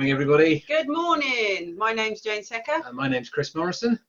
morning, everybody. Good morning. My name's Jane Secker. Uh, my name's Chris Morrison,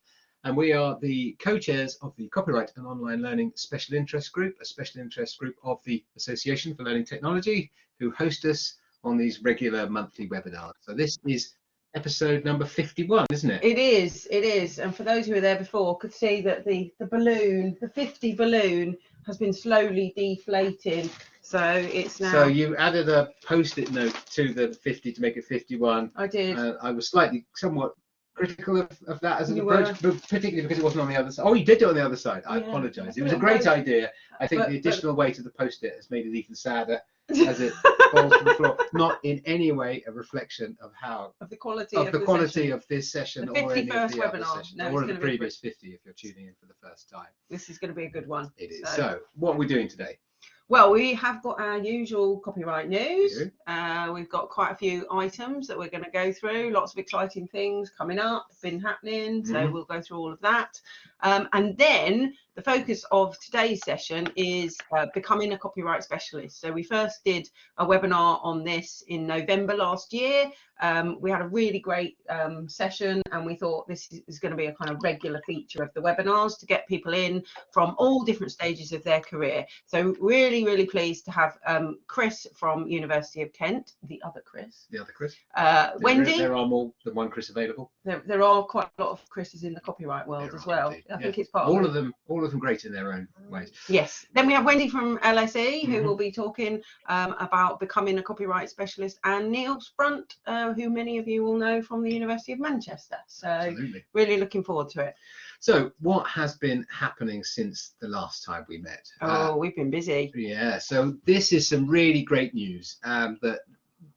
and we are the co-chairs of the Copyright and Online Learning Special Interest Group, a special interest group of the Association for Learning Technology, who host us on these regular monthly webinars. So this is episode number 51, isn't it? It is, it is. And for those who were there before, could see that the, the balloon, the 50 balloon, has been slowly deflating. So it's now. So you added a post-it note to the 50 to make it 51. I did. Uh, I was slightly, somewhat critical of, of that as an You approach, but particularly because it wasn't on the other side. Oh, you did do it on the other side. I Yeah. apologise. It was a great idea. I think But- the but- additional weight of the post-it has made it even sadder as it falls to the floor. Not in any way a reflection of how of the quality of of, the quality session. of this session The or any of 51st the other webinar. sessions, No, or of the gonna be a previous 50 if you're tuning in for the first time. This is going to be a good one. It is. So- So, what are we doing today? Well, we have got our usual copyright news. Uh, we've got quite a few items that we're going to go through. Lots of exciting things coming up, been happening. So Mhm. we'll go through all of that. Um, and then the focus of today's session is uh, becoming a copyright specialist. So we first did a webinar on this in November last year. Um, we had a really great um, session and we thought this is, going to be a kind of regular feature of the webinars to get people in from all different stages of their career. So really, really pleased to have um, Chris from University of Kent, the other Chris, The other Chris? uh, There- Wendy. There are more than one Chris available. There, there are quite a lot of Chris's in the copyright world There as well. indeed, I yeah. think it's part of All of, of them, all of them great in their own ways. Yes. Then we have Wendy from LSE who Mhm. will be talking um, about becoming a copyright specialist, and Neil Sprunt, uh, who many of you will know from the University of Manchester. So Absolutely. really looking forward to it. So, what has been happening since the last time we met? Uh, Oh, we've been busy. yeah, so this is some really great news um, that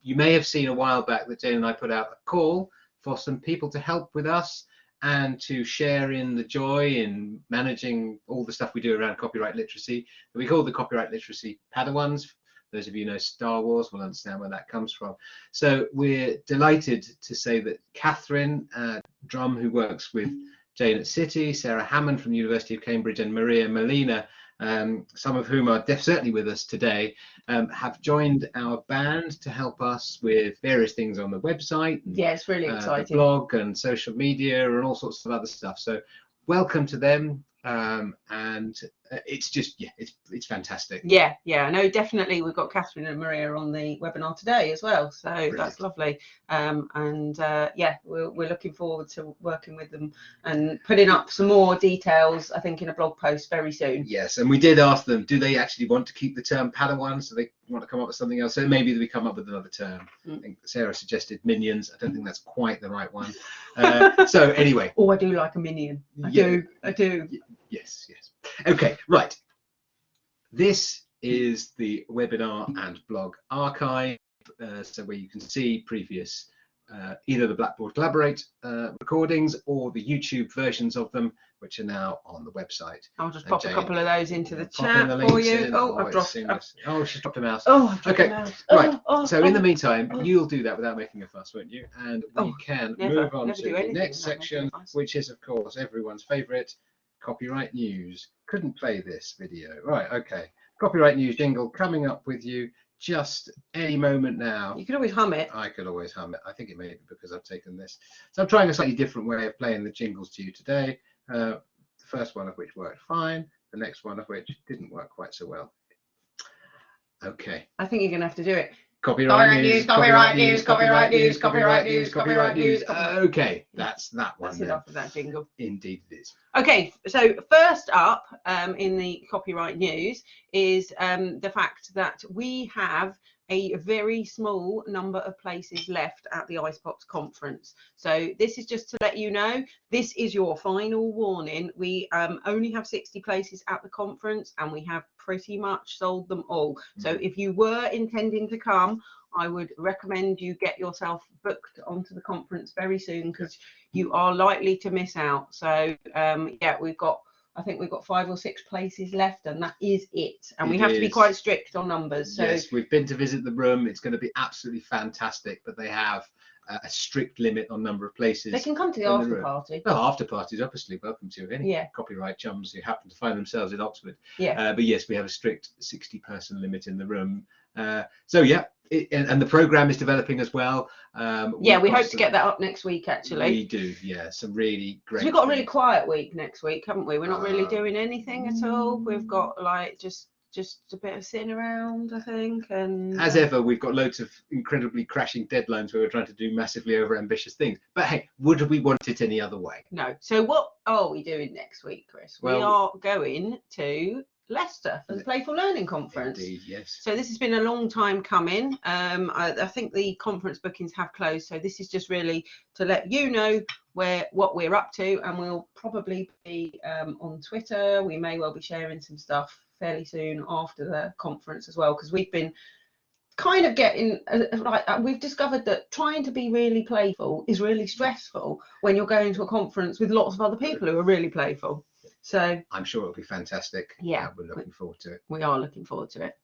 you may have seen a while back that Jane and I put out a call for some people to help with us and to share in the joy in managing all the stuff we do around copyright literacy we call the copyright literacy Padawans. Those of you know Star Wars will understand where that comes from. So we're delighted to say that Catherine uh, Drum, who works with Jane at City, Sarah Hammond from the University of Cambridge, and Maria Molina, um, some of whom are def- certainly with us today, um, have joined our band to help us with various things on the website, and, Yeah, it's really uh, exciting. blog, and social media, and all sorts of other stuff. So, welcome to them, um, and it's just yeah, it's it's fantastic. Yeah, yeah, no, definitely. We've got Catherine and Maria on the webinar today as well, so Brilliant. that's lovely. Um, and uh, yeah, we're, we're looking forward to working with them and putting up some more details. I think in a blog post very soon. Yes, and we did ask them, do they actually want to keep the term Padawan? So they want to come up with something else. So maybe we come up with another term. I Mm. think Sarah suggested minions. I don't think that's quite the right one. Uh, so anyway, Oh, I do like a minion. I Yeah. do. I do. Yes, yes. Okay, right. This is the webinar and blog archive. Uh, so where you can see previous uh, either the Blackboard Collaborate uh, recordings or the YouTube versions of them, which are now on the website. I'll just And pop Jane, a couple of those into the chat the for you. in. Oh, I've it's dropped. Oh, she's dropped a mouse. Oh, I've Okay, mouse. right. Oh, oh, So in the oh. meantime, oh. you'll do that without making a fuss, won't you? And we Oh, can never- move on to the next without making a section, which is, of course, everyone's favourite, copyright news. Couldn't play this video. Right, okay. Copyright news jingle coming up with you just any moment now. You can always hum it. I could always hum it. I think it may be because I've taken this. So I'm trying a slightly different way of playing the jingles to you today. Uh, the first one of which worked fine. The next one of which didn't work quite so well. Okay. I think you're gonna have to do it. Copyright news, copyright news, copyright news, copyright news, copyright news, Okay, that's that one. That's then. enough of that jingle. Indeed, it is. Okay, so first up um, in the copyright news is um, the fact that we have a very small number of places left at the Ice Pops conference. So this is just to let you know, this is your final warning. We um, only have 60 places at the conference and we have pretty much sold them all. So if you were intending to come, I would recommend you get yourself booked onto the conference very soon because you are likely to miss out. So um, yeah, we've got I think we've got five or six places left, and that is it. And we It have to be quite strict on numbers. So yes, we've been to visit the room. It's going to be absolutely fantastic. But they have a, strict limit on number of places. They can come to the in the after party. Well, after parties, obviously, welcome to any Yeah. copyright chums who happen to find themselves in Oxford. Yeah. Uh, but yes, we have a strict 60 person limit in the room. Uh, so yeah, it, and, and the program is developing as well. Um, Yeah, we hope to get that up next week actually. We do, yeah, some really great. we've got a really quiet week next week, haven't we? We're not really Uh, doing anything at all. We've got like just just a bit of sitting around, I think, and As ever, we've got loads of incredibly crashing deadlines where we're trying to do massively over ambitious things. But hey, would we want it any other way? no. So what are we doing next week, Chris? we are going to Leicester for the Playful Learning Conference. Indeed, yes. So this has been a long time coming. Um, I, I think the conference bookings have closed, so this is just really to let you know where what we're up to, and we'll probably be um, on Twitter. We may well be sharing some stuff fairly soon after the conference as well, because we've been kind of getting uh, like uh, we've discovered that trying to be really playful is really stressful when you're going to a conference with lots of other people who are really playful. So I'm sure it'll be fantastic. Yeah. Uh, we're looking forward to it. we are looking forward to it.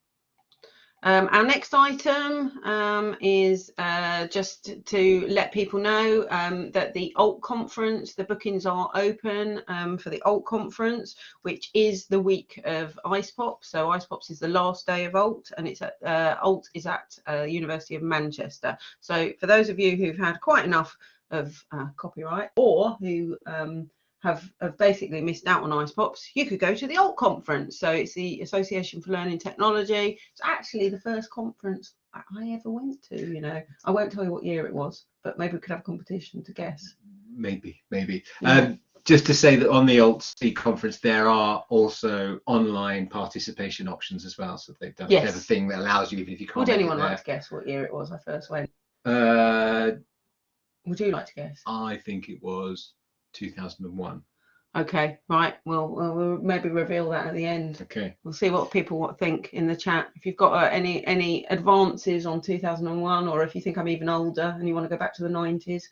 Um, our next item um, is uh, just to let people know um, that the Alt conference, the bookings are open um, for the Alt conference, which is the week of IcePop. So Ice Pops is the last day of Alt, and it's at uh, Alt is at uh, University of Manchester. So for those of you who've had quite enough of uh, copyright, or who um, have, have basically missed out on Ice Pops, you could go to the Alt conference. So it's the Association for Learning Technology. It's actually the first conference I ever went to. You know, I won't tell you what year it was, but maybe we could have a competition to guess. Maybe, maybe. Yeah. Um, just to say that on the Alt-C conference, there are also online participation options as well. So they've done a Yes. clever thing that allows you, even if you can't. Would anyone like to guess what year it was I first went? Uh, Would you like to guess? I think it was 2001. Okay, right. Well, we'll, we'll maybe reveal that at the end. Okay. We'll see what people what think in the chat. If you've got uh, any any advances on 2001, or if you think I'm even older and you want to go back to the 90s.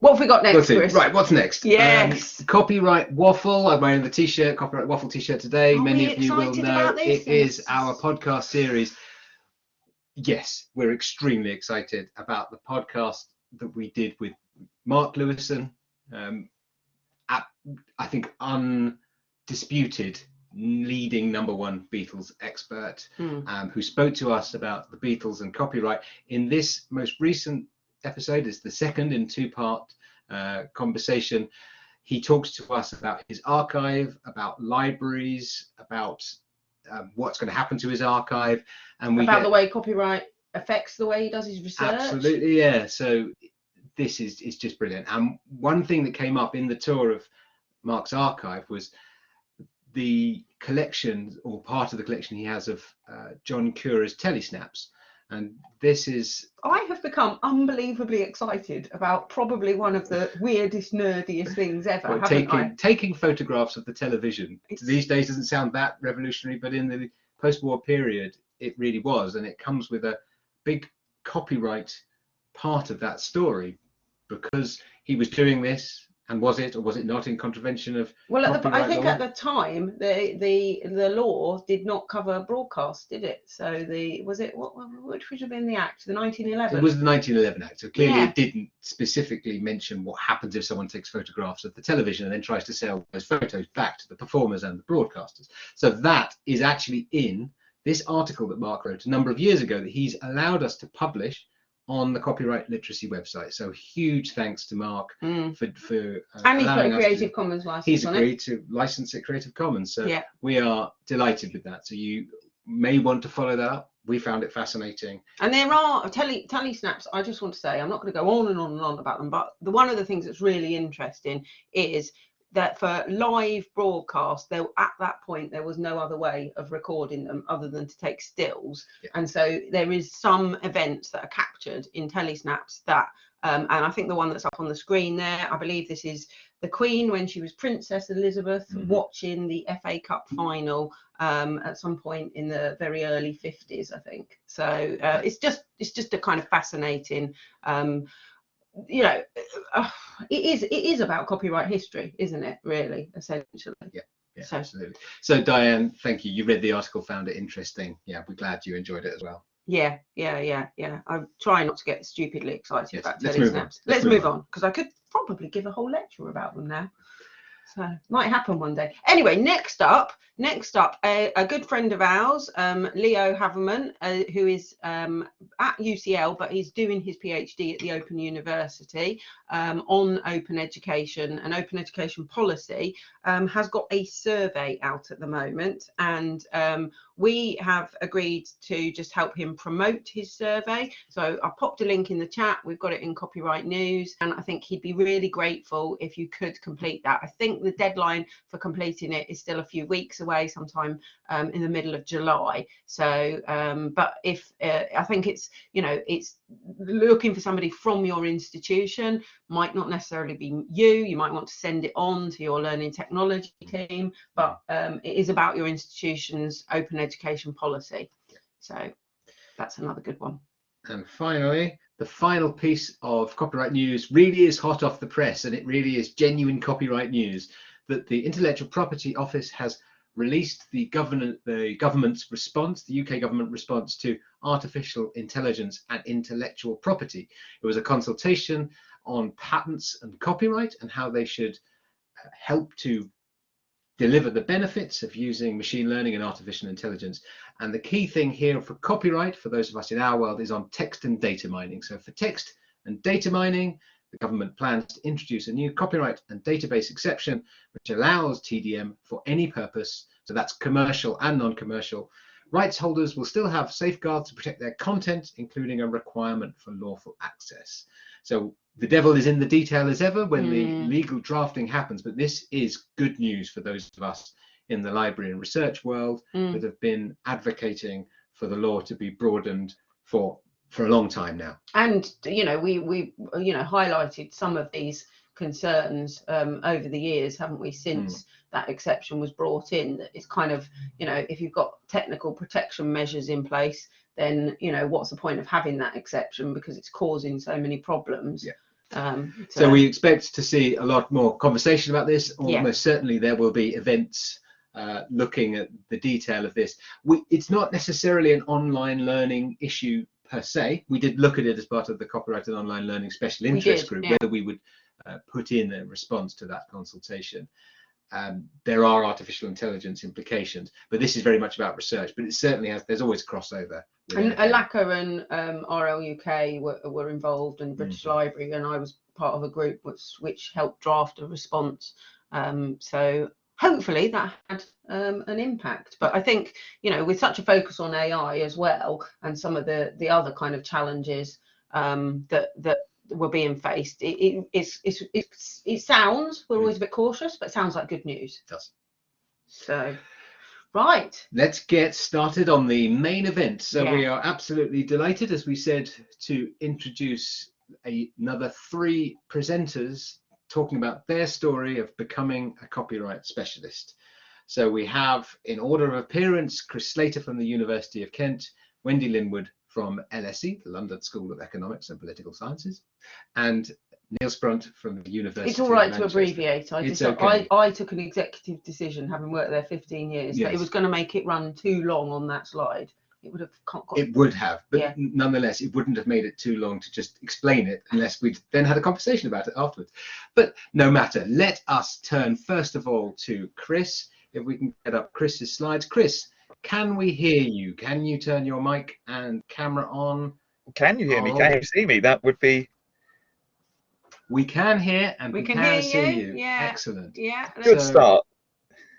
What have we got next, Chris? Right, what's next? Um, Yes. copyright waffle. I'm wearing the t-shirt, copyright waffle t-shirt today. Are Many of you will know it is our podcast series. Yes, we're extremely excited about the podcast that we did with Mark Lewisohn. Um, at, I think undisputed leading number one Beatles expert Hmm. um, who spoke to us about the Beatles and copyright. In this most recent episode, it's the second in two part uh, conversation. He talks to us about his archive, about libraries, about um, what's going to happen to his archive, and we About get, the way copyright affects the way he does his research. Absolutely, yeah. So this is is just brilliant. And one thing that came up in the tour of Mark's archive was the collection or part of the collection he has of uh, John Cura's telesnaps. And this is I have become unbelievably excited about probably one of the weirdest, nerdiest things ever, well, haven't I? taking taking photographs of the television. It's- These days doesn't sound that revolutionary, but in the post-war period, it really was, and it comes with a big copyright part of that story because he was doing this, and was it or was it not in contravention of? Well, at the, I think law? at the time the the the law did not cover broadcast, did it? So the was it what what- which would have been the act, the 1911? It was the 1911 Act, so clearly Yeah. it didn't specifically mention what happens if someone takes photographs of the television and then tries to sell those photos back to the performers and the broadcasters. So that is actually in this article that Mark wrote a number of years ago that he's allowed us to publish on the copyright literacy website. So huge thanks to Mark Mm. for for uh, And he put allowing a us to- Creative Commons license He's on it. agreed to license it Creative Commons. So Yeah. we are delighted with that. So you may want to follow that up. We found it fascinating. And there are tele tele snaps. I just want to say I'm not going to go on and on and on about them, but the one of the things that's really interesting is that for live broadcast, there at that point there was no other way of recording them other than to take stills, Yeah. and so there is some events that are captured in telesnaps that. Um, and I think the one that's up on the screen there, I believe this is the Queen when she was Princess Elizabeth Mhm. watching the FA Cup final um, at some point in the very early 50s, I think. So uh, it's just it's just a kind of fascinating, um, you know, uh, it is it is about copyright history, isn't it? Really, essentially. Yeah, So- absolutely. So Diane, thank you. You read the article, found it interesting. Yeah, we're glad you enjoyed it as well. Yeah, yeah, yeah, yeah. I'm trying not to get stupidly excited Yes, about let's telly snaps. Let's Let's, move on because I could probably give a whole lecture about them now. So might happen one day. Anyway, next up, next up, a, a good friend of ours, um, Leo Havemann, uh, who is um, at UCL, but he's doing his PhD at the Open University um, on open education and open education policy, um, has got a survey out at the moment, and um, we have agreed to just help him promote his survey. So I popped a link in the chat. We've got it in Copyright News, and I think he'd be really grateful if you could complete that. I think the deadline for completing it is still a few weeks away, sometime um, in the middle of July. So, um, but if uh, I think it's you know it's looking for somebody from your institution might not necessarily be you. You might want to send it on to your learning technology team, but um, it is about your institution's open education policy. So that's another good one. And finally, the final piece of copyright news really is hot off the press and it really is genuine copyright news that the Intellectual Property Office has released the the government's response, the UK government response to artificial intelligence and intellectual property. It was a consultation on patents and copyright and how they should uh, help to deliver the benefits of using machine learning and artificial intelligence. And the key thing here for copyright, for those of us in our world, is on text and data mining. So for text and data mining, the government plans to introduce a new copyright and database exception, which allows TDM for any purpose. So that's commercial and non-commercial. Rights holders will still have safeguards to protect their content, including a requirement for lawful access. So the devil is in the detail as ever when the Mm. legal drafting happens, but this is good news for those of us in the library and research world Mm. that have been advocating for the law to be broadened for for a long time now. and you know we we you know highlighted some of these concerns um, over the years haven't we since that exception was brought in that it's kind of you know if you've got technical protection measures in place then you know what's the point of having that exception because it's causing so many problems Yeah. Um So we expect to see a lot more conversation about this. Yeah. Almost certainly there will be events uh, looking at the detail of this. We, it's not necessarily an online learning issue per se. We did look at it as part of the copyrighted online learning special interest did, group, yeah. whether we would uh, put in a response to that consultation. Um, there are artificial intelligence implications, but this is very much about research. But it certainly has. There's always crossover. and. Alaka and um, RL UK were, were involved and British Mhm. Library and I was part of a group which, which helped draft a response. Um, so hopefully that had um, an impact. But I think, you know, with such a focus on AI as well and some of the, the other kind of challenges um, that, that were being faced, it, it, it's, it's, it's, it sounds, we're hmm. always a bit cautious, but it sounds like good news. It does. So, right. Let's get started on the main event. So we are absolutely delighted, as we said, to introduce a, another three presenters talking about their story of becoming a copyright specialist. So we have, in order of appearance, Chris Slater from the University of Kent, Wendy Linwood from LSE, the London School of Economics and Political Sciences, and Neil Sprunt from the University It's all right to abbreviate. I just okay. I, I took an executive decision, having worked there 15 years, that it was going to make it run too long on that slide. It would have It would have, but Yeah. nonetheless, it wouldn't have made it too long to just explain it unless we'd then had a conversation about it afterwards. But no matter, let us turn first of all to Chris. If we can get up Chris's slides. Chris, can we hear you? Can you turn your mic and camera on? Can you hear me? Can you see me? That would be We can hear and We we, can can, hear see you, you. yeah. Excellent. yeah. good So- start.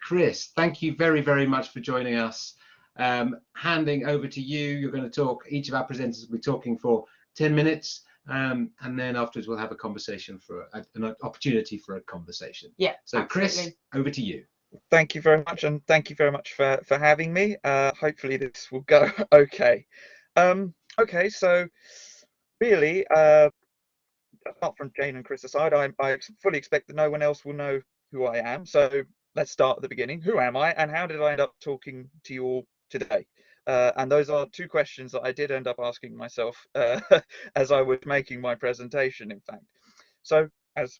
Chris, thank you very, very much for joining us. Um, handing over to you, you're going to talk, each of our presenters will be talking for 10 minutes, um, and then afterwards we'll have a conversation for a, an opportunity for a conversation. Yeah. So, Chris, over to you. Thank you very much, and thank you very much for for having me. Uh, hopefully this will go okay. Um, okay, so really, uh, apart from Jane and Chris aside, I, I fully expect that no one else will know who I am. So let's start at the beginning. Who am I, and how did I end up talking to you all today? Uh, and those are two questions that I did end up asking myself uh, as I was making my presentation, in fact. So, as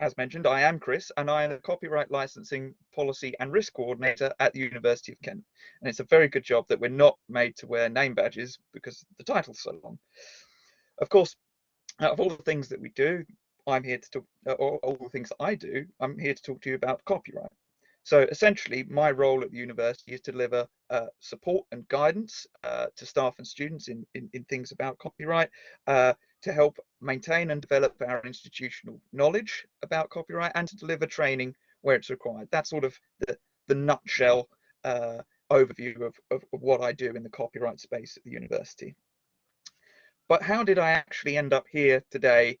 as mentioned, I am Chris, and I am the Copyright Licensing Policy and Risk Coordinator at the University of Kent. And it's a very good job that we're not made to wear name badges because the title's so long. Of course, out of all the things that we do, I'm here to talk, uh, or all the things that I do, I'm here to talk to you about copyright. So essentially, my role at the university is to deliver uh, support and guidance uh, to staff and students in, in, in things about copyright, uh, to help maintain and develop our institutional knowledge about copyright, and to deliver training where it's required. That's sort of the, the nutshell uh, overview of, of, what I do in the copyright space at the university. But how did I actually end up here today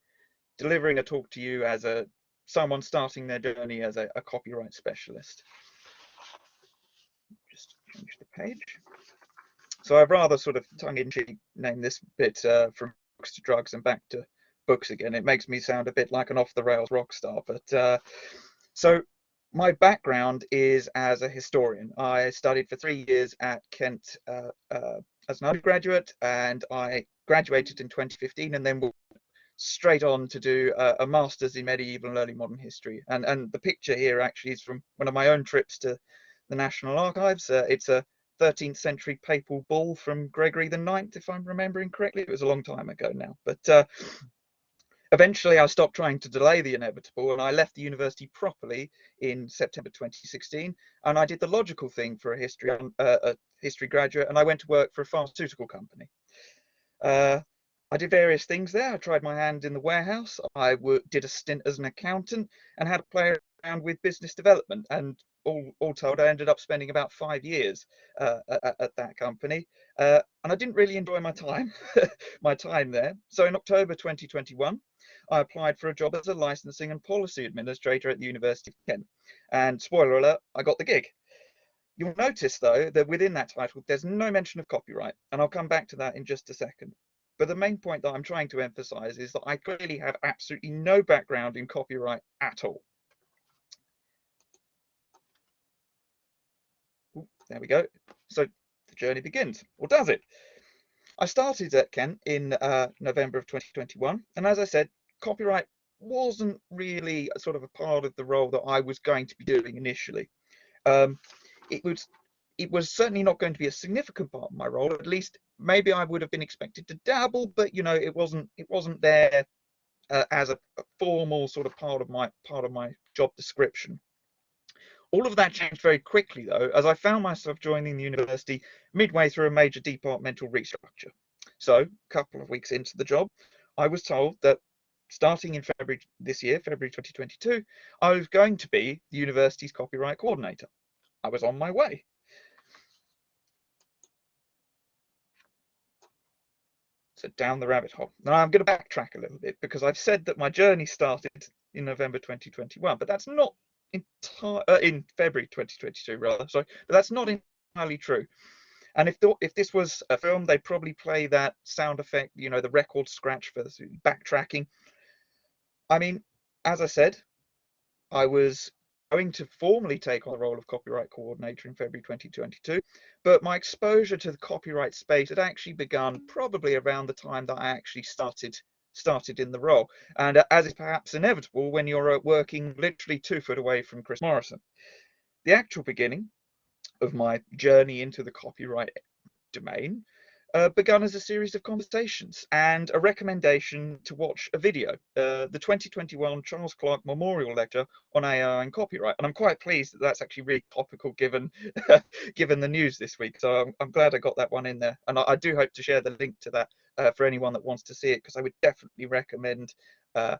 delivering a talk to you as a someone starting their journey as a, a copyright specialist. Just change the page. So I've rather sort of tongue-in-cheek named this bit uh, from books to drugs and back to books again. It makes me sound a bit like an off-the-rails rock star. But uh, so my background is as a historian. I studied for three years at Kent uh, uh as an undergraduate, and I graduated in 2015, and then straight on to do a, a, master's in medieval and early modern history. And, and the picture here actually is from one of my own trips to the National Archives. Uh, it's a 13th century papal bull from Gregory the Ninth, if I'm remembering correctly. It was a long time ago now. But uh, eventually I stopped trying to delay the inevitable and I left the university properly in September 2016. And I did the logical thing for a history, uh, a history graduate and I went to work for a pharmaceutical company. Uh, I did various things there. I tried my hand in the warehouse. I did a stint as an accountant and had a play around with business development. And all, all told, I ended up spending about five years uh, at, at, that company. Uh, and I didn't really enjoy my time, my time there. So in October 2021, I applied for a job as a licensing and policy administrator at the University of Kent. And spoiler alert, I got the gig. You'll notice though that within that title, there's no mention of copyright. And I'll come back to that in just a second. But the main point that I'm trying to emphasize is that I clearly have absolutely no background in copyright at all. There we go. So the journey begins, or does it? I started at Kent in uh, November of 2021. And as I said, copyright wasn't really sort of a part of the role that I was going to be doing initially. Um, it was it was certainly not going to be a significant part of my role. At least maybe I would have been expected to dabble, but you know, it wasn't it wasn't there uh, as a, a, formal sort of part of my part of my job description. All of that changed very quickly though, as I found myself joining the university midway through a major departmental restructure. So a couple of weeks into the job, I was told that starting in February this year, February 2022, I was going to be the university's copyright coordinator. I was on my way. So down the rabbit hole. Now I'm going to backtrack a little bit because I've said that my journey started in November 2021, but that's not entire uh, in February 2022 rather. Sorry, but that's not entirely true. And if the, if this was a film, they'd probably play that sound effect, you know, the record scratch for the backtracking. I mean, as I said, I was going to formally take on the role of copyright coordinator in February 2022, but my exposure to the copyright space had actually begun probably around the time that I actually started started in the role. And uh, as is perhaps inevitable when you're uh, working literally two foot away from Chris Morrison. The actual beginning of my journey into the copyright domain uh, as a series of conversations and a recommendation to watch a video, uh, the 2021 Charles Clark Memorial Lecture on AI and Copyright. And I'm quite pleased that that's actually really topical given given the news this week. So I'm, I'm, glad I got that one in there. And I, I do hope to share the link to that uh, for anyone that wants to see it, because I would definitely recommend uh,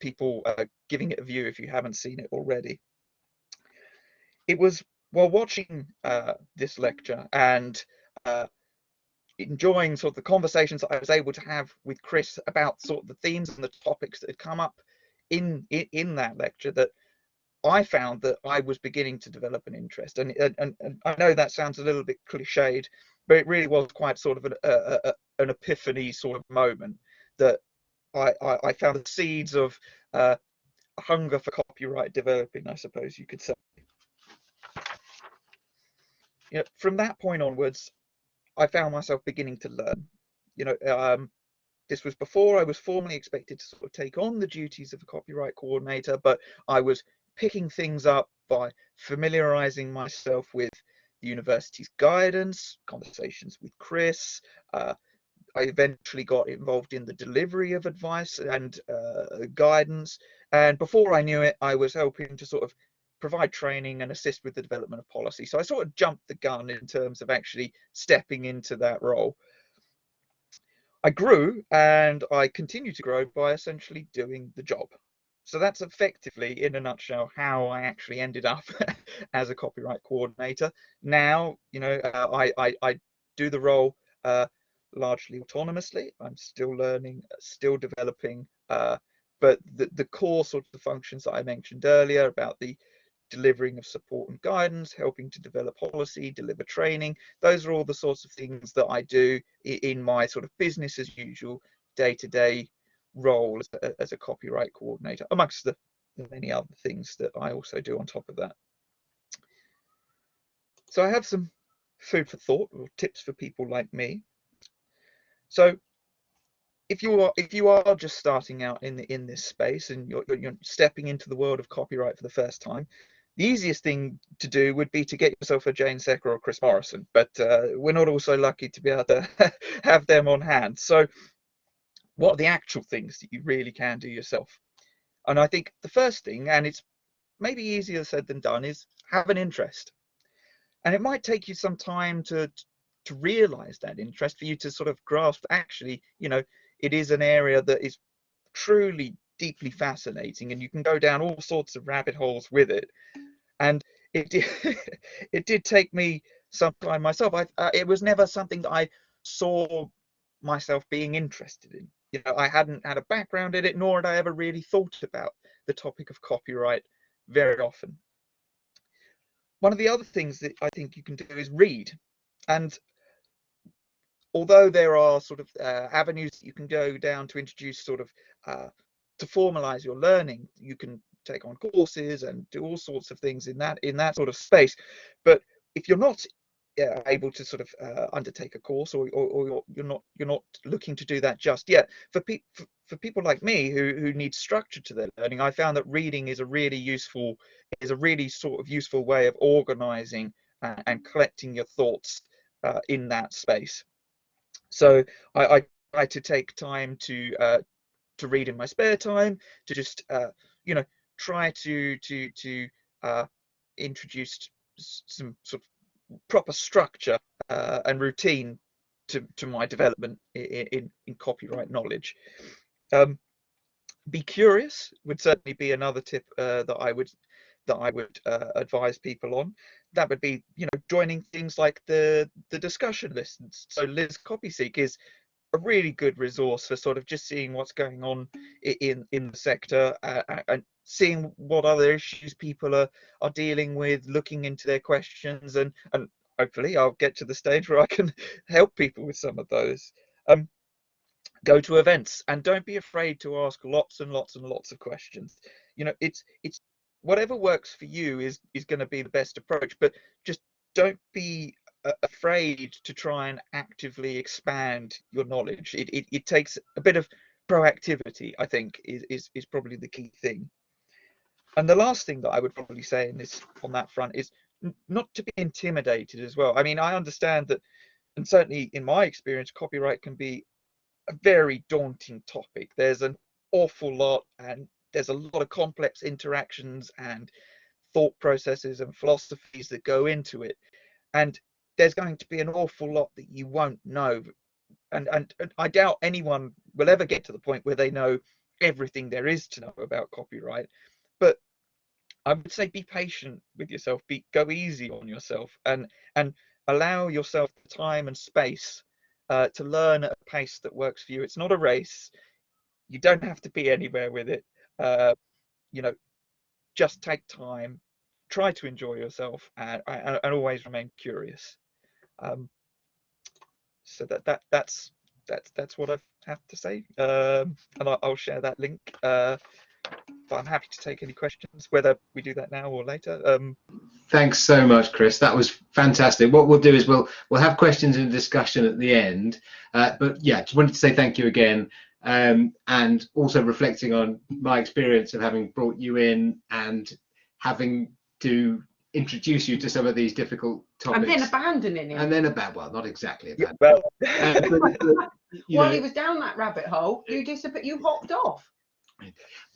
people uh, giving it a view if you haven't seen it already. It was while watching uh, this lecture and enjoying sort of the conversations that I was able to have with Chris about sort of the themes and the topics that had come up in in, in that lecture that I found that I was beginning to develop an interest. And, and, and I know that sounds a little bit cliched, but it really was quite sort of an, a, a, an epiphany sort of moment that I, I, I found the seeds of uh, hunger for copyright developing, I suppose you could say. You know, from that point onwards, I found myself beginning to learn. You know, um, this was before I was formally expected to sort of take on the duties of a copyright coordinator, but I was picking things up by familiarizing myself with the university's guidance, conversations with Chris. Uh, I eventually got involved in the delivery of advice and uh, guidance. And before I knew it, I was helping to sort of provide training and assist with the development of policy. So I sort of jumped the gun in terms of actually stepping into that role. I grew and I continue to grow by essentially doing the job. So that's effectively, in a nutshell, how I actually ended up as a copyright coordinator. Now, you know, uh, I, I, I do the role uh, largely autonomously. I'm still learning, still developing, uh, but the, the core sort of functions that I mentioned earlier about the delivering of support and guidance, helping to develop policy, deliver training. Those are all the sorts of things that I do in my sort of business as usual, day to day role as a, as a copyright coordinator, amongst the, the many other things that I also do on top of that. So I have some food for thought or tips for people like me. So if you are if you are just starting out in the, in this space and you're, you're stepping into the world of copyright for the first time, the easiest thing to do would be to get yourself a Jane Secker or Chris Morrison, but uh, we're not also lucky to be able to have them on hand. So what are the actual things that you really can do yourself? And I think the first thing, and it's maybe easier said than done, is have an interest. And it might take you some time to to realize that interest for you to sort of grasp actually, you know, it is an area that is truly deeply fascinating and you can go down all sorts of rabbit holes with it and it did it did take me some time myself I, uh, it was never something that i saw myself being interested in you know i hadn't had a background in it nor had i ever really thought about the topic of copyright very often. One of the other things that i think you can do is read. And although there are sort of uh, avenues that you can go down to introduce sort of uh, to formalize your learning you can take on courses and do all sorts of things in that in that sort of space. But if you're not uh, able to sort of uh, undertake a course or, or, or, you're, not you're not looking to do that just yet. For, pe for, for people like me who who need structure to their learning i found that reading is a really useful is a really sort of useful way of organizing uh, and collecting your thoughts uh, in that space. So I, I try to take time to uh, to read in my spare time, to just uh, you know try to to to uh, introduce some sort of proper structure uh, and routine to to my development in in, in copyright knowledge. Um, be curious would certainly be another tip uh, that I would that I would uh, advise people on. That would be, you know, joining things like the the discussion lists. So LIS-Copyseek is a really good resource for sort of just seeing what's going on in in the sector uh, and seeing what other issues people are are dealing with looking into their questions and and hopefully i'll get to the stage where i can help people with some of those. Um go to events and don't be afraid to ask lots and lots and lots of questions. You know it's it's whatever works for you is is going to be the best approach but just don't be afraid to try and actively expand your knowledge. It, it, it takes a bit of proactivity, I think, is, is, is probably the key thing. And the last thing that I would probably say in this on that front is not to be intimidated as well. I mean, I understand that, and certainly in my experience, copyright can be a very daunting topic. There's an awful lot, and there's a lot of complex interactions and thought processes and philosophies that go into it. And there's going to be an awful lot that you won't know. And, and, and I doubt anyone will ever get to the point where they know everything there is to know about copyright. But I would say be patient with yourself be go easy on yourself and and allow yourself the time and space uh, to learn at a pace that works for you. It's not a race. You don't have to be anywhere with it. Uh, you know just take time try to enjoy yourself and, and, and always remain curious um, so that that that's that's that's what I have to say, um, and I'll, I'll, share that link. Uh, but I'm happy to take any questions, whether we do that now or later. Um, Thanks so much, Chris. That was fantastic. What we'll do is we'll we'll have questions and discussion at the end. Uh, but yeah, just wanted to say thank you again, um, and also reflecting on my experience of having brought you in and having to introduce you to some of these difficult topics. And then abandoning him. and then about well, not exactly yeah, about. well, Uh, but, but, While know, he was down that rabbit hole, you disappeared. You hopped off.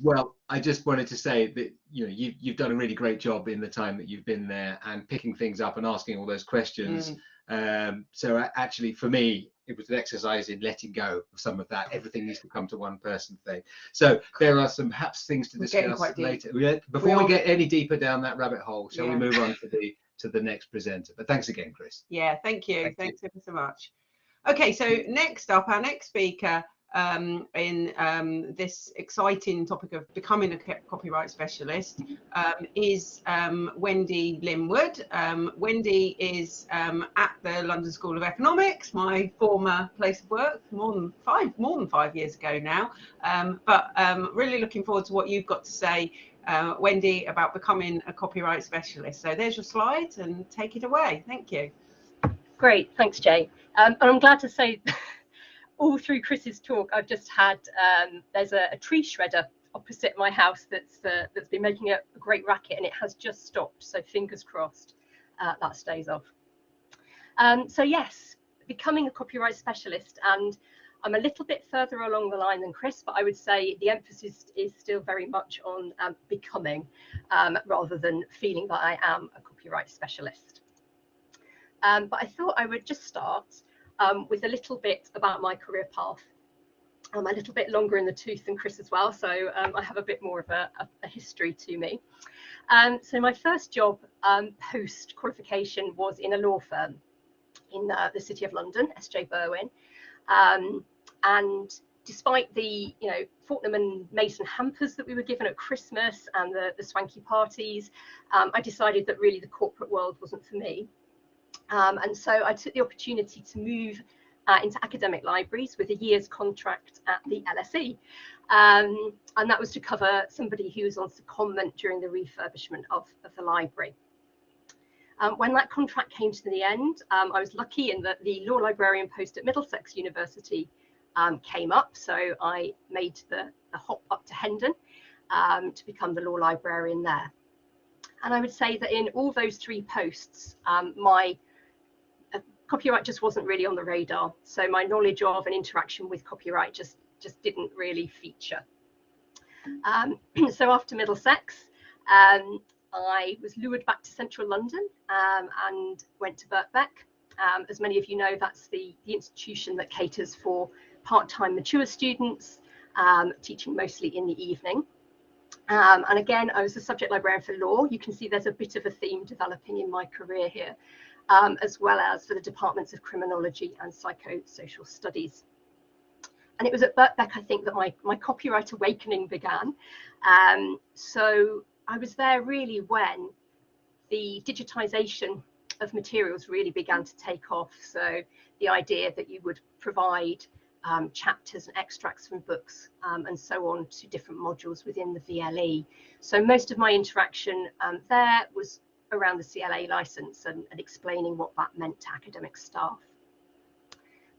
Well, I just wanted to say that you know you've you've done a really great job in the time that you've been there and picking things up and asking all those questions. Mm. Um, so actually, for me, it was an exercise in letting go of some of that. Everything needs to come to one person thing. So there are some perhaps things to discuss later. Uh, we- Before we, are. get any deeper down that rabbit hole, shall Yeah. we move on to the to the next presenter? But thanks again, Chris. Yeah, thank you. Thank you. Thanks ever so much. Okay, so next up, our next speaker um, in um, this exciting topic of becoming a copyright specialist um, is um, Wendy Linwood. Um, Wendy is um, at the London School of Economics, my former place of work, more than five more than five years ago now. But really looking forward to what you've got to say, uh, Wendy, about becoming a copyright specialist. So there's your slides, and take it away. Thank you. Great, thanks, Jay. And I'm glad to say, all through Chris's talk, I've just had um, there's a, a tree shredder opposite my house that's uh, that's been making a, great racket, and it has just stopped. So fingers crossed uh, that stays off. Um, so yes, becoming a copyright specialist, and I'm a little bit further along the line than Chris, but I would say the emphasis is still very much on um, becoming, um, rather than feeling that I am a copyright specialist. Um, but I thought I would just start um, with a little bit about my career path. I'm a little bit longer in the tooth than Chris as well, so um, I have a bit more of a, a, a history to me. Um, so my first job um, post qualification was in a law firm in uh, the City of London, SJ Berwin, um, and despite the you know Fortnum and Mason hampers that we were given at Christmas and the, the swanky parties, um, I decided that really the corporate world wasn't for me. Um, and so I took the opportunity to move uh, into academic libraries with a year's contract at the LSE. Um, and that was to cover somebody who was on secondment during the refurbishment of, of the library. Um, when that contract came to the end, um, I was lucky in that the law librarian post at Middlesex University um, came up. So I made the, the hop up to Hendon um, to become the law librarian there. And I would say that in all those three posts, um, my copyright just wasn't really on the radar. So my knowledge of and interaction with copyright just, just didn't really feature. Um, so after Middlesex, um, I was lured back to central London um, and went to Birkbeck. Um, as many of you know, that's the, the institution that caters for part-time mature students, um, teaching mostly in the evening. Um, and again, I was a subject librarian for law. You can see there's a bit of a theme developing in my career here, um, as well as for the departments of criminology and psychosocial studies. And it was at Birkbeck, I think, that my, my copyright awakening began. Um, so I was there really when the digitization of materials really began to take off. So the idea that you would provide um, chapters and extracts from books um, and so on to different modules within the VLE. So most of my interaction um, there was around the CLA license and, and, explaining what that meant to academic staff.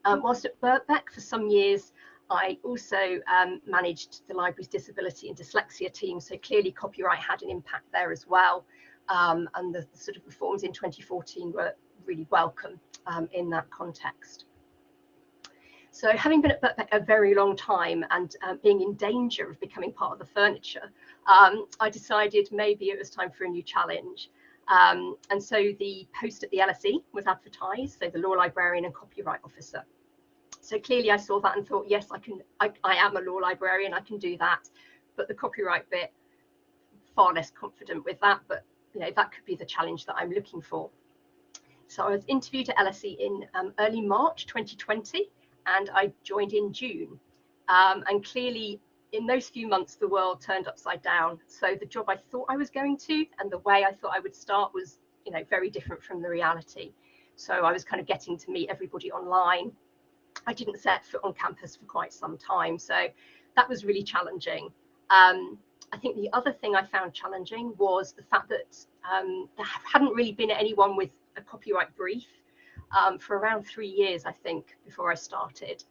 Um, whilst at Birkbeck for some years, I also um, managed the library's disability and dyslexia team. So clearly copyright had an impact there as well. Um, and the, the, sort of reforms in 2014 were really welcome in that context. So having been at Birkbeck a very long time and um, being in danger of becoming part of the furniture, um, I decided maybe it was time for a new challenge. Um, and so the post at the LSE was advertised, so the law librarian and copyright officer. So clearly I saw that and thought, yes, I can, I, I am a law librarian, I can do that. But the copyright bit, far less confident with that, but you know, that could be the challenge that I'm looking for. So I was interviewed at LSE in um, early March 2020 and I joined in June. Um, and clearly, in those few months, the world turned upside down. So the job I thought I was going to and the way I thought I would start was, you know, very different from the reality. So I was kind of getting to meet everybody online. I didn't set foot on campus for quite some time, so that was really challenging. Um, I think the other thing I found challenging was the fact that um, there hadn't really been anyone with a copyright brief um, for around three years, I think, before I started.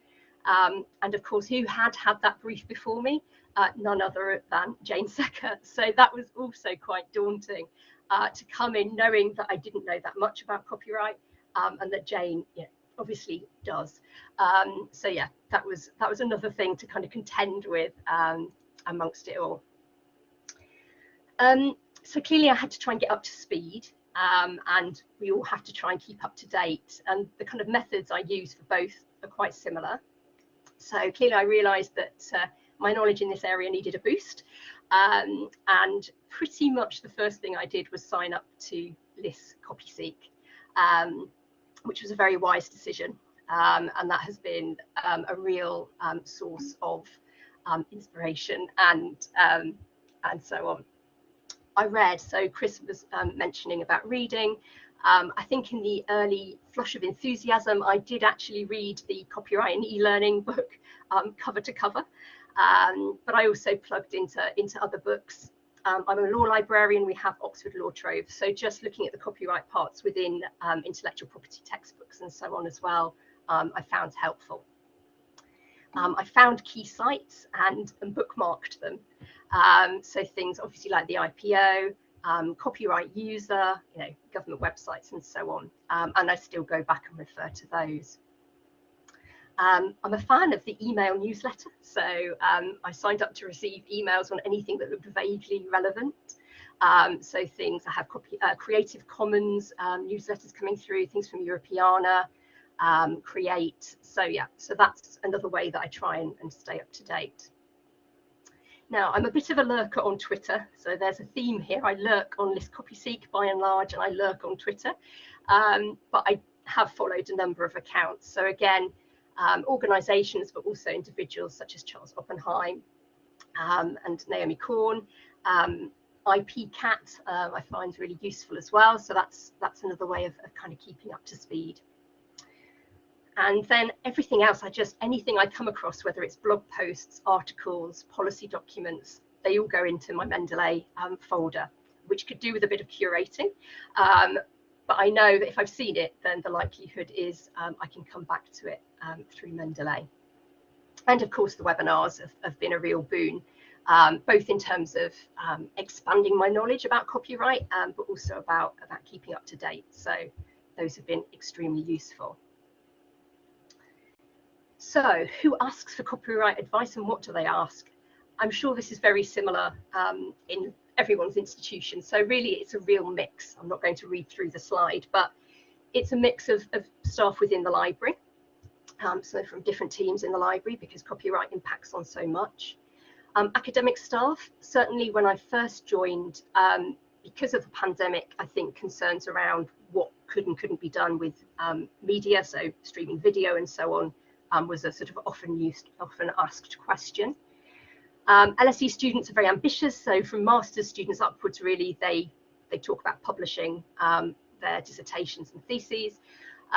Um, and of course, who had had that brief before me? Uh, none other than Jane Secker. So that was also quite daunting uh, to come in knowing that I didn't know that much about copyright um, and that Jane know, obviously does. Um, so yeah, that was that was another thing to kind of contend with um, amongst it all. Um, so clearly I had to try and get up to speed um, and we all have to try and keep up to date and the kind of methods I use for both are quite similar. So clearly I realised that uh, my knowledge in this area needed a boost um, and pretty much the first thing I did was sign up to LIS CopySeek, um, which was a very wise decision um, and that has been um, a real um, source of um, inspiration and and so on. I read, so Chris was mentioning about reading. Um, I think in the early flush of enthusiasm, I did actually read the copyright and e-learning book um, cover to cover, um, but I also plugged into, into other books. Um, I'm a law librarian, we have Oxford Law Trove, so just looking at the copyright parts within um, intellectual property textbooks and so on as well, I found helpful. I found key sites and, and bookmarked them. Um, so things obviously like the IPO, um, copyright user, you know, government websites and so on. Um, and I still go back and refer to those. Um, I'm a fan of the email newsletter, so um, I signed up to receive emails on anything that looked vaguely relevant. Um, so things I have copy, uh, Creative Commons newsletters coming through, things from Europeana, Create. So yeah, so that's another way that I try and, and stay up to date. Now, I'm a bit of a lurker on Twitter, so there's a theme here. I lurk on LIS CopySeek by and large, and I lurk on Twitter, um, but I have followed a number of accounts. So again, um, organisations, but also individuals such as Charles Oppenheim um, and Naomi Korn. Um, IPKat uh, I find really useful as well. So that's that's another way of, of kind of keeping up to speed. And then everything else, I just, anything I come across, whether it's blog posts, articles, policy documents, they all go into my Mendeley um, folder, which could do with a bit of curating. Um, but I know that if I've seen it, then the likelihood is um, I can come back to it um, through Mendeley. And of course, the webinars have, have been a real boon, um, both in terms of um, expanding my knowledge about copyright, but also about, about keeping up to date. So those have been extremely useful. So who asks for copyright advice and what do they ask? I'm sure this is very similar um, in everyone's institution. So really it's a real mix. I'm not going to read through the slide, but it's a mix of, of staff within the library. Um, so from different teams in the library because copyright impacts on so much. Um, academic staff, certainly when I first joined, um, because of the pandemic, I think concerns around what could and couldn't be done with um, media, so streaming video and so on, um, was a sort of often used, often asked question. Um, LSE students are very ambitious, so from master's students upwards, really, they they talk about publishing um, their dissertations and theses.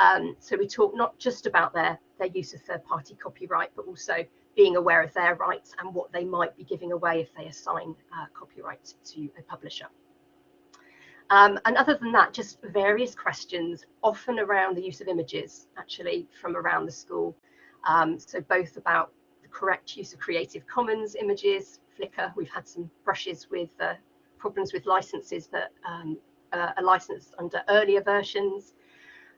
Um, so we talk not just about their their use of third-party copyright, but also being aware of their rights and what they might be giving away if they assign uh, copyright to a publisher. Um, and other than that, just various questions, often around the use of images, actually, from around the school. Um, so both about the correct use of Creative Commons images, Flickr, we've had some brushes with uh, problems with licenses that um, uh, are licensed under earlier versions.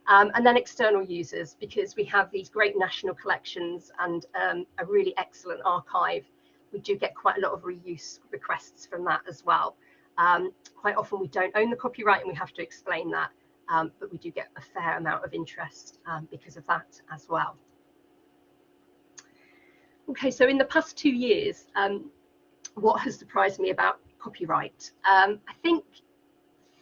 Um, and then external users, because we have these great national collections and um, a really excellent archive. We do get quite a lot of reuse requests from that as well. Um, quite often we don't own the copyright and we have to explain that, um, but we do get a fair amount of interest because of that as well. Okay, so in the past two years, um, what has surprised me about copyright? Um, I think,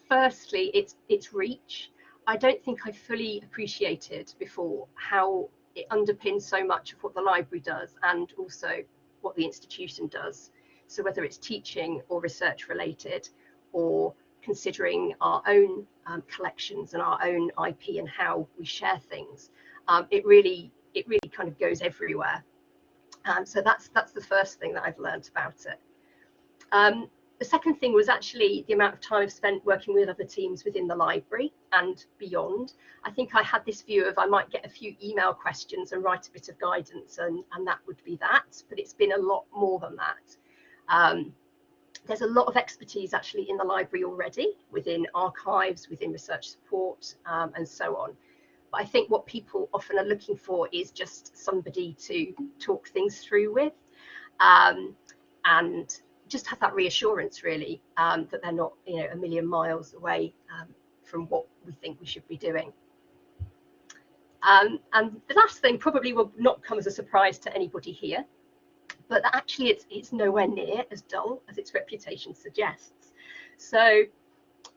firstly, it's its reach. I don't think I fully appreciated before how it underpins so much of what the library does and also what the institution does. So whether it's teaching or research related or considering our own um, collections and our own IP and how we share things, um, it really it really kind of goes everywhere. Um, so that's that's the first thing that I've learned about it. Um, the second thing was actually the amount of time I've spent working with other teams within the library and beyond. I think I had this view of I might get a few email questions and write a bit of guidance and, and that would be that, but it's been a lot more than that. Um, there's a lot of expertise actually in the library already within archives, within research support um, and so on. I think what people often are looking for is just somebody to talk things through with um, and just have that reassurance really um, that they're not you know a million miles away um, from what we think we should be doing. Um, and the last thing probably will not come as a surprise to anybody here, but actually it's, it's nowhere near as dull as its reputation suggests. So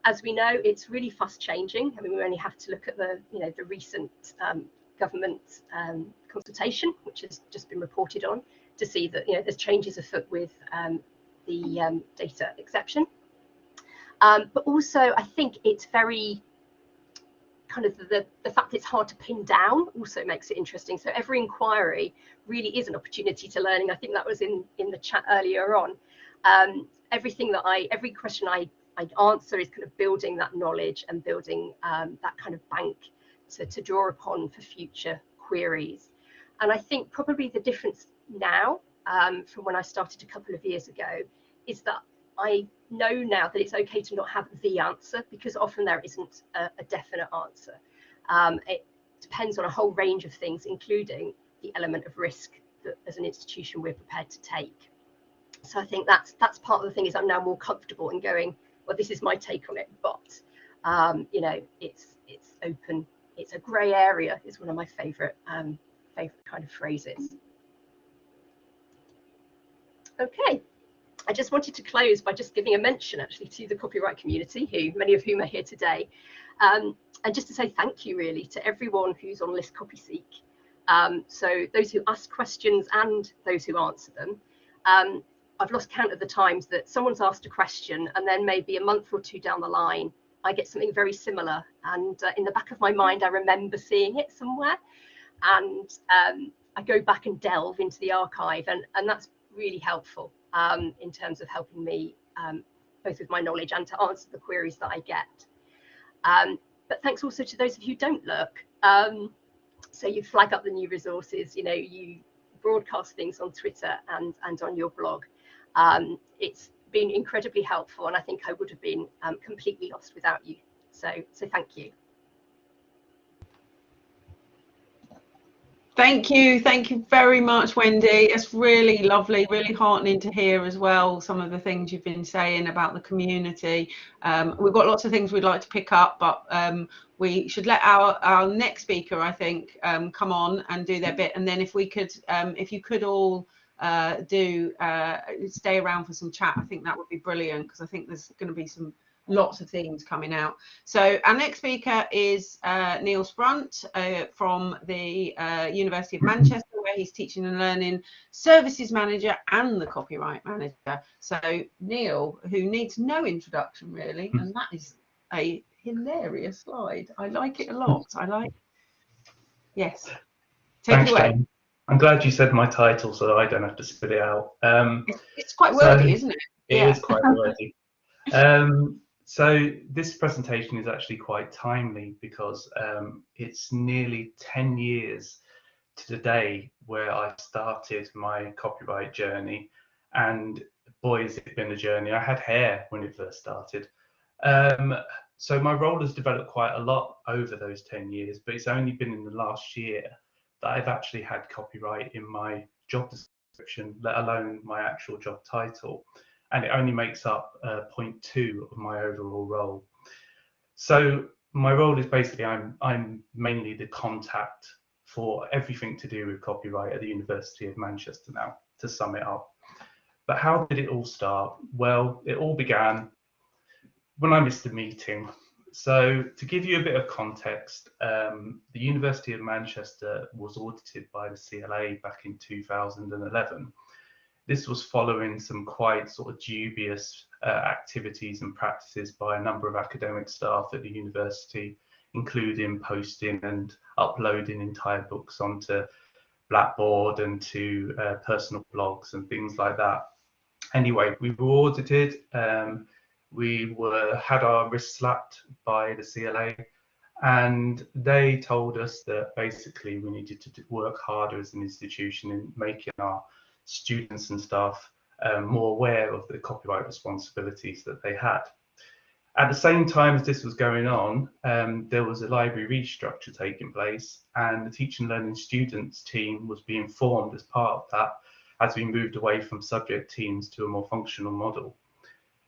as we know, it's really fast changing. I mean, we only have to look at the, you know, the recent um, government um, consultation, which has just been reported on, to see that, you know, there's changes afoot with um, the um, data exception. Um, but also, I think it's very kind of the, the fact that it's hard to pin down also makes it interesting. So every inquiry really is an opportunity to learning. I think that was in, in the chat earlier on. Um, everything that I, every question I, I answer is kind of building that knowledge and building um, that kind of bank to, to draw upon for future queries. And I think probably the difference now um, from when I started a couple of years ago is that I know now that it's okay to not have the answer because often there isn't a, a definite answer. Um, it depends on a whole range of things, including the element of risk that as an institution we're prepared to take. So I think that's that's part of the thing is I'm now more comfortable in going, well, this is my take on it, but um, you know, it's it's open, it's a grey area is one of my favourite um, favourite kind of phrases. Okay, I just wanted to close by just giving a mention actually to the copyright community, who many of whom are here today, um, and just to say thank you really to everyone who's on LIS CopySeek. Um, so those who ask questions and those who answer them. Um, I've lost count of the times that someone's asked a question and then maybe a month or two down the line, I get something very similar. And uh, in the back of my mind, I remember seeing it somewhere. And um, I go back and delve into the archive and, and that's really helpful um, in terms of helping me um, both with my knowledge and to answer the queries that I get. Um, but thanks also to those of you who don't look. Um, so you flag up the new resources, you know, you broadcast things on Twitter and, and on your blog. Um, it's been incredibly helpful and I think I would have been um, completely lost without you. So, so thank you. Thank you. Thank you very much, Wendy. It's really lovely, really heartening to hear as well some of the things you've been saying about the community. Um, we've got lots of things we'd like to pick up, but um, we should let our, our next speaker, I think, um, come on and do their bit. And then if we could, um, if you could all uh, do uh, stay around for some chat, I think that would be brilliant because I think there's going to be some lots of things coming out. So our next speaker is uh, Neil Sprunt uh, from the uh, University of Manchester, where he's teaching and learning services manager and the copyright manager. So Neil, who needs no introduction really, and that is a hilarious slide. I like it a lot. I like. Yes. Take Thanks, it away. Jane. I'm glad you said my title so I don't have to spit it out. Um, It's, quite So- isn't it? It Yeah. is quite wordy. um, so this presentation is actually quite timely because um, it's nearly 10 years to the day where I started my copyright journey. And boy, has it been a journey. I had hair when it first started. Um, so my role has developed quite a lot over those 10 years, but it's only been in the last year that I've actually had copyright in my job description, let alone my actual job title and it only makes up uh, 0.2 of my overall role. So my role is basically I'm I'm mainly the contact for everything to do with copyright at the University of Manchester now, to sum it up. But how did it all start? Well, it all began when I missed a meeting. So to give you a bit of context, um, the University of Manchester was audited by the CLA back in 2011 this was following some quite sort of dubious uh, activities and practices by a number of academic staff at the university, including posting and uploading entire books onto Blackboard and to uh, personal blogs and things like that. anyway, we were audited. Um, we were had our wrists slapped by the CLA, and they told us that basically we needed to work harder as an institution in making our students and staff um, more aware of the copyright responsibilities that they had. At the same time as this was going on, um, there was a library restructure taking place, and the teaching and learning students team was being formed as part of that as we moved away from subject teams to a more functional model.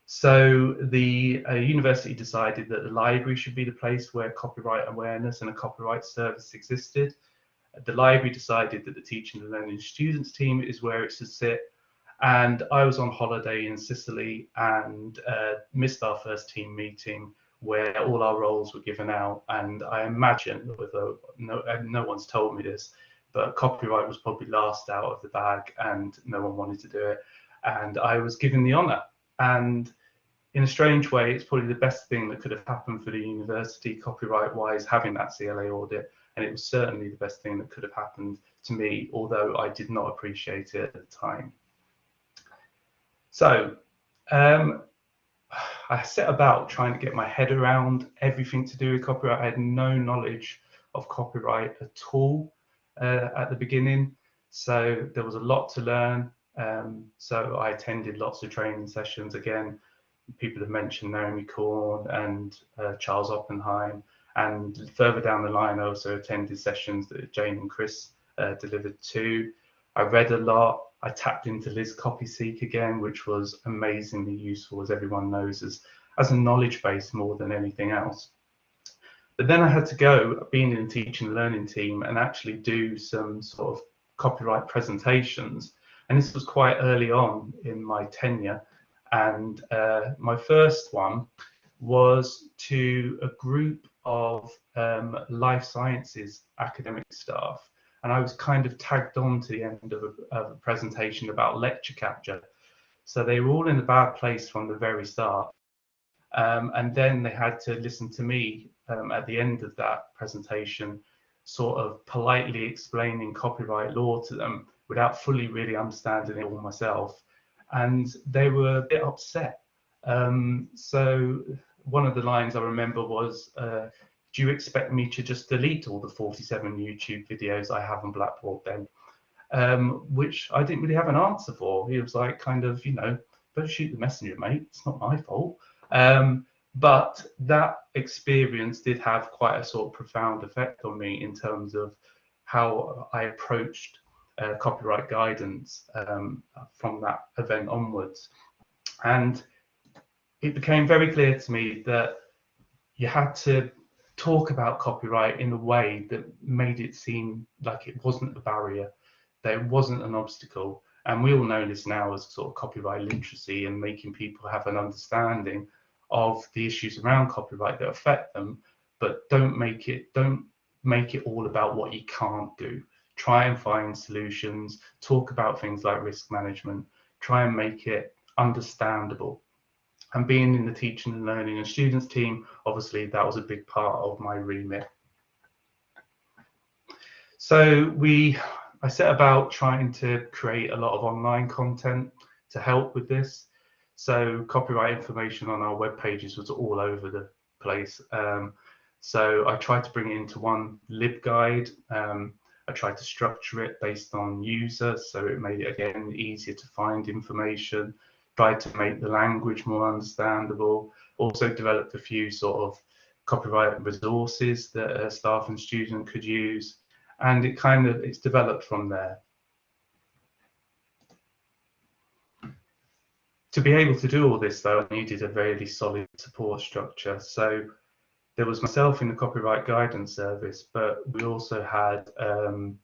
So the uh, university decided that the library should be the place where copyright awareness and a copyright service existed. The library decided that the teaching and learning students team is where it should sit and I was on holiday in Sicily and uh, missed our first team meeting where all our roles were given out. And I imagine, although no, no one's told me this, but copyright was probably last out of the bag and no one wanted to do it. And I was given the honour. And in a strange way, it's probably the best thing that could have happened for the university copyright wise, having that CLA audit. And it was certainly the best thing that could have happened to me, although I did not appreciate it at the time. So um, I set about trying to get my head around everything to do with copyright. I had no knowledge of copyright at all uh, at the beginning. So there was a lot to learn. Um, so I attended lots of training sessions. Again, people have mentioned Naomi Korn and uh, Charles Oppenheim. And further down the line, I also attended sessions that Jane and Chris uh, delivered too. I read a lot. I tapped into LIS CopySeek again, which was amazingly useful, as everyone knows, as, as a knowledge base more than anything else. But then I had to go, being in a teaching and learning team, and actually do some sort of copyright presentations. And this was quite early on in my tenure. And uh, my first one was to a group of um, life sciences academic staff and I was kind of tagged on to the end of a, of a presentation about lecture capture. So they were all in a bad place from the very start. Um, and then they had to listen to me um, at the end of that presentation, sort of politely explaining copyright law to them without fully really understanding it all myself. And they were a bit upset. Um, so one of the lines I remember was, uh, do you expect me to just delete all the 47 YouTube videos I have on Blackboard then? Um, which I didn't really have an answer for. He was like, kind of, you know, don't shoot the messenger, mate. It's not my fault. Um, but that experience did have quite a sort of profound effect on me in terms of how I approached uh, copyright guidance um, from that event onwards. And it became very clear to me that you had to talk about copyright in a way that made it seem like it wasn't a barrier, that it wasn't an obstacle. And we all know this now as sort of copyright literacy and making people have an understanding of the issues around copyright that affect them, but don't make it don't make it all about what you can't do. Try and find solutions, talk about things like risk management, try and make it understandable and being in the teaching and learning and students team, obviously that was a big part of my remit. So we, I set about trying to create a lot of online content to help with this. So copyright information on our web pages was all over the place. Um, so I tried to bring it into one LibGuide. Um, I tried to structure it based on users, so it made it again easier to find information tried to make the language more understandable, also developed a few sort of copyright resources that a staff and student could use. And it kind of, it's developed from there. To be able to do all this though, I needed a really solid support structure. So there was myself in the copyright guidance service, but we also had um,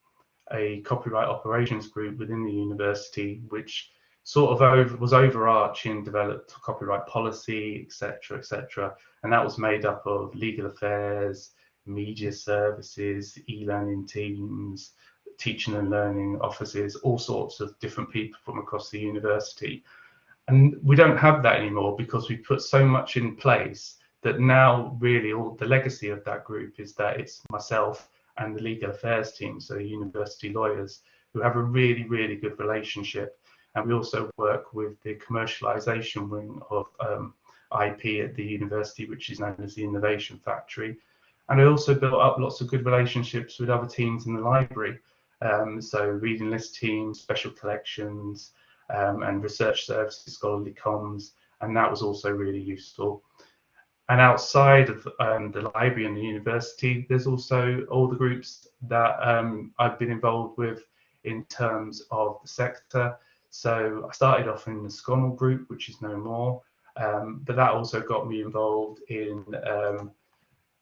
a copyright operations group within the university, which sort of over, was overarching, developed copyright policy, etc., etc., and that was made up of legal affairs, media services, e-learning teams, teaching and learning offices, all sorts of different people from across the university. And we don't have that anymore because we put so much in place that now really all the legacy of that group is that it's myself and the legal affairs team, so university lawyers, who have a really, really good relationship And we also work with the commercialization wing of um, IP at the university, which is known as the Innovation Factory. And I also built up lots of good relationships with other teams in the library. Um, so reading list teams, special collections, um, and research services, scholarly comms, and that was also really useful. And outside of um, the library and the university, there's also all the groups that um, I've been involved with in terms of the sector. So I started off in the SCONUL group, which is no more, um, but that also got me involved in um,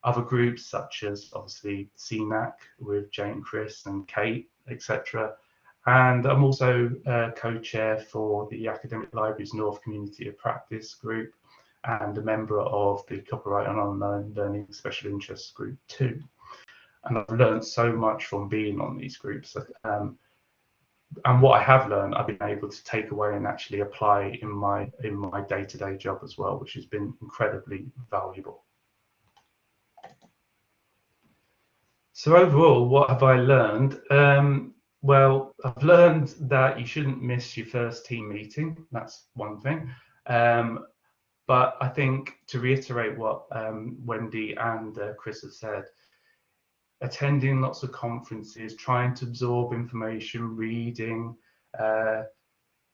other groups such as obviously CNAC with Jane, Chris and Kate, etc. And I'm also uh, co-chair for the Academic Libraries North Community of Practice group and a member of the Copyright and Online Learning Special Interest Group too. And I've learned so much from being on these groups. Um, and what I have learned, I've been able to take away and actually apply in my in my day-to-day -day job as well, which has been incredibly valuable. So overall, what have I learned? Um, well, I've learned that you shouldn't miss your first team meeting. That's one thing. Um, but I think to reiterate what um, Wendy and uh, Chris have said, attending lots of conferences, trying to absorb information, reading, uh,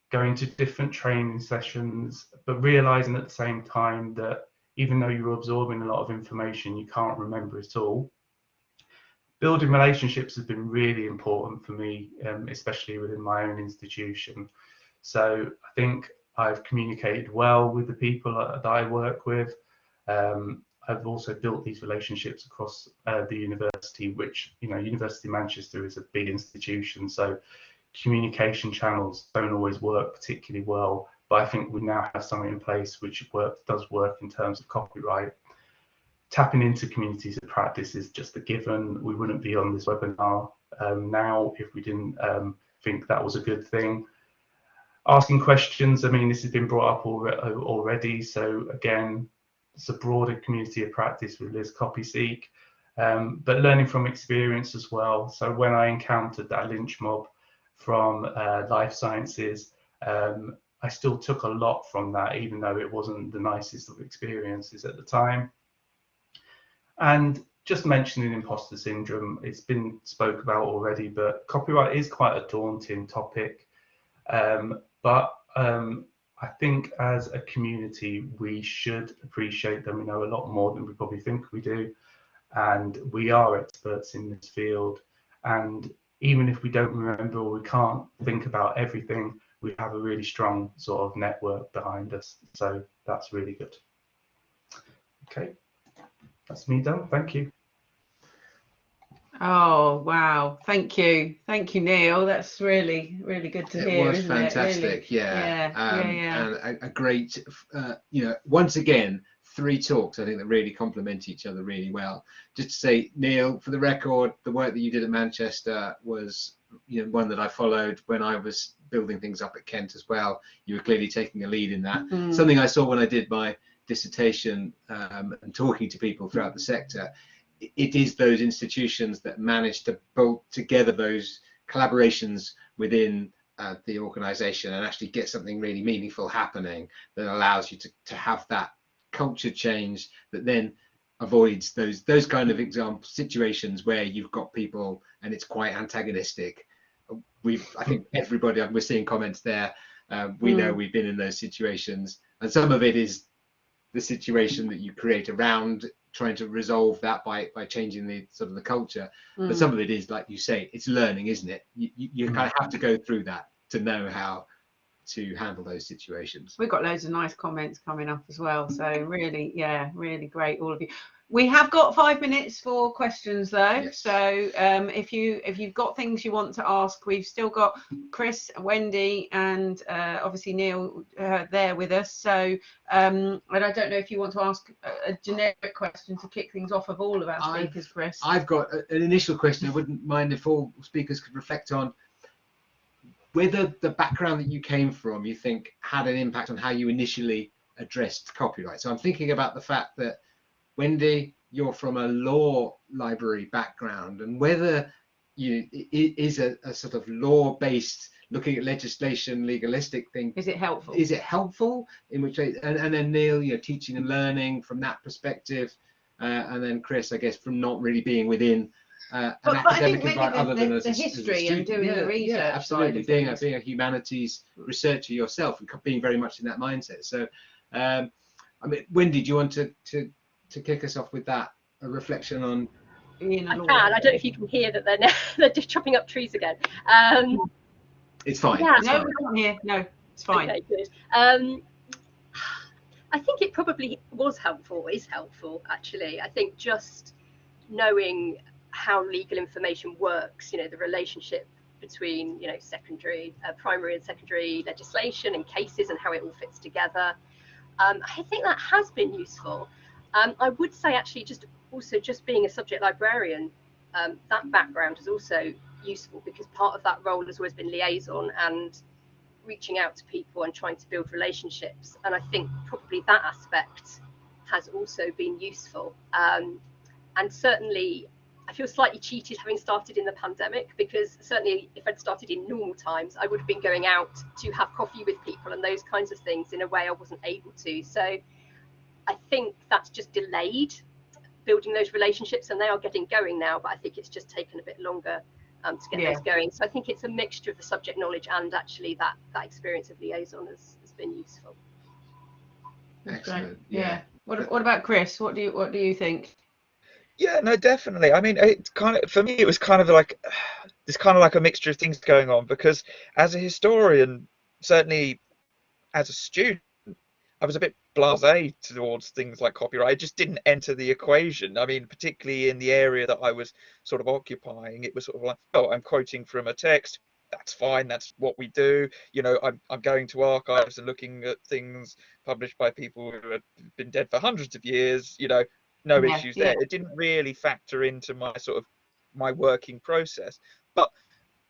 going to different training sessions, but realizing at the same time that even though you're absorbing a lot of information, you can't remember it all building relationships has been really important for me, um, especially within my own institution. So I think I've communicated well with the people that, I work with. Um, I've also built these relationships across uh, the university, which, you know, University of Manchester is a big institution. So communication channels don't always work particularly well. But I think we now have something in place which work, does work in terms of copyright tapping into communities of practice is just a given. We wouldn't be on this webinar um, now if we didn't um, think that was a good thing. Asking questions, I mean, this has been brought up already. So again, it's a broader community of practice with LIS CopySeek, um, but learning from experience as well. So when I encountered that lynch mob from uh, life sciences, um, I still took a lot from that, even though it wasn't the nicest of experiences at the time. And just mentioning imposter syndrome, it's been spoke about already, but copyright is quite a daunting topic. Um, but um, I think as a community, we should appreciate them. we know a lot more than we probably think we do. And we are experts in this field. And even if we don't remember or we can't think about everything, we have a really strong sort of network behind us. So that's really good. Okay that's me done. Thank you. Oh wow! Thank you, thank you, Neil. That's really, really good to it hear. Was fantastic. It? Really, yeah, yeah, um, yeah, yeah. And a, a great, uh, you know, once again, three talks I think that really complement each other really well. Just to say, Neil, for the record, the work that you did at Manchester was, you know, one that I followed when I was building things up at Kent as well. You were clearly taking a lead in that. Mm. Something I saw when I did my dissertation um, and talking to people throughout the sector, it is those institutions that manage to bolt together those collaborations within uh, the organization and actually get something really meaningful happening that allows you to, to have that culture change that then avoids those those kind of example situations where you've got people and it's quite antagonistic we've i think everybody we're seeing comments there um, we mm. know we've been in those situations and some of it is the situation that you create around trying to resolve that by by changing the sort of the culture. Mm. but some of it is like you say it's learning isn't it? You, you, you kind of have to go through that to know how to handle those situations. We've got loads of nice comments coming up as well. So really yeah really great all of you we have got five minutes for questions though. Yes. so um, if you if you've got things you want to ask we've still got chris wendy and uh, obviously neil uh, there with us. So um, and i don't know if you want to ask a, a, generic question to kick things off of all of our speakers I've, chris. I've got an initial question. I wouldn't mind if all speakers could reflect on whether the background that you came from you think had an impact on how you initially addressed copyright. So i'm thinking about the fact that Wendy, you're from a law library background, and whether you i- i- a, a sort of law-based looking at legislation, legalistic thing. Is it helpful? Is it helpful? In which way, and, and then Neil, you know, teaching and learning from that perspective, uh, and then Chris, I guess, from not really being within uh, an But- but I think academic environment the- other than the- as a, the as history and student. doing the research Yeah, absolutely. Being a being a humanities researcher yourself and being very much in that mindset. So, um, I mean, Wendy, do you want to to to kick us off with that? A reflection on Being a I lawyer. can. I don't know if you can hear that they're they're just chopping up trees again. Um, it's fine. Yeah. it's No, fine. we can't hear. No, it's fine. Okay, good. Um, I think it probably was helpful, is helpful actually. I think just knowing how legal information works, you know, the relationship between, you know, secondary, uh, primary and secondary legislation and cases and how it all fits together. Um, I think that has been useful. Um, I would say actually just also just being a subject librarian, um, that background is also useful because part of that role has always been liaison and reaching out to people and trying to build relationships. And I think probably that aspect has also been useful. Um, and certainly, I feel slightly cheated having started in the pandemic because certainly, if I'd started in normal times, I would have been going out to have coffee with people and those kinds of things in a way I wasn't able to. So I think that's just delayed building those relationships, and they are getting going now. But I think it's just taken a bit longer um, to get Yeah. those going. So I think it's a mixture of the subject knowledge and actually that that experience of liaison has, has been useful. Excellent. Yeah. What, what about Chris? What do you what do you think? Yeah, no, definitely. I mean, it's kind of for me, it was kind of like there's kind of like a mixture of things going on because as a historian, certainly as a student, I was a bit blasé towards things like copyright. It just didn't enter the equation. I mean, particularly in the area that I was sort of occupying, it was sort of like, oh, I'm quoting from a text. That's fine. That's what we do. You know, I'm I'm going to archives and looking at things published by people who have been dead for hundreds of years. You know, no Yeah, issues yeah. there. It didn't really factor into my sort of my working process. But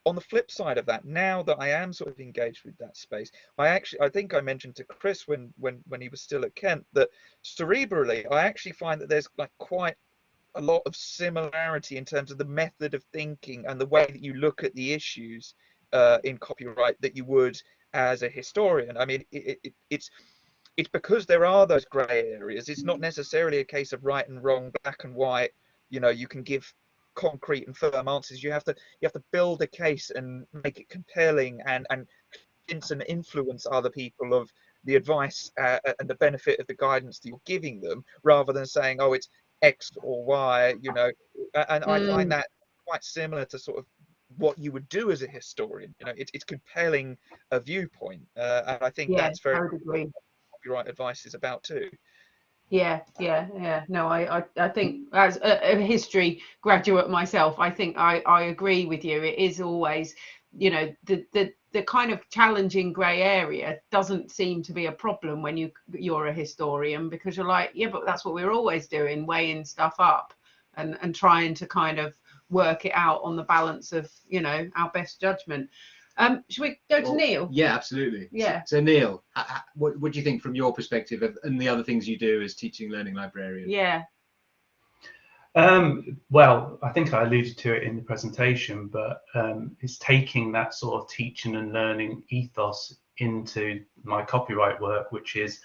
on the flip side of that, now that I am sort of engaged with that space, I actually I think I mentioned to Chris when when when he was still at Kent that cerebrally I actually find that there's like quite a lot of similarity in terms of the method of thinking and the way that you look at the issues uh, in copyright that you would as a historian. I mean, it, it, it's it's because there are those grey areas. It's not necessarily a case of right and wrong, black and white. You know, you can give concrete and firm answers. You have to you have to build a case and make it compelling and and convince and influence other people of the advice uh, and the benefit of the guidance that you're giving them, rather than saying, oh, it's X or Y. You know, and I Mm. find that quite similar to sort of what you would do as a historian. You know, it's it's compelling a viewpoint, uh, and I think Yeah, that's very I copyright advice is about too. Yeah, yeah, yeah. No, I, I, I think as a, a history graduate myself, I think I, I agree with you. It is always, you know, the, the, the kind of challenging grey area doesn't seem to be a problem when you you're a historian because you're like, yeah, but that's what we're always doing, weighing stuff up and and trying to kind of work it out on the balance of, you know, our best judgment. Um, should we go to Well, Neil? Yeah, absolutely. Yeah. So, Neil, h- h- what, what do you think from your perspective of, and the other things you do as teaching learning librarian? Yeah, Um, well, I think I alluded to it in the presentation, but um, it's taking that sort of teaching and learning ethos into my copyright work, which is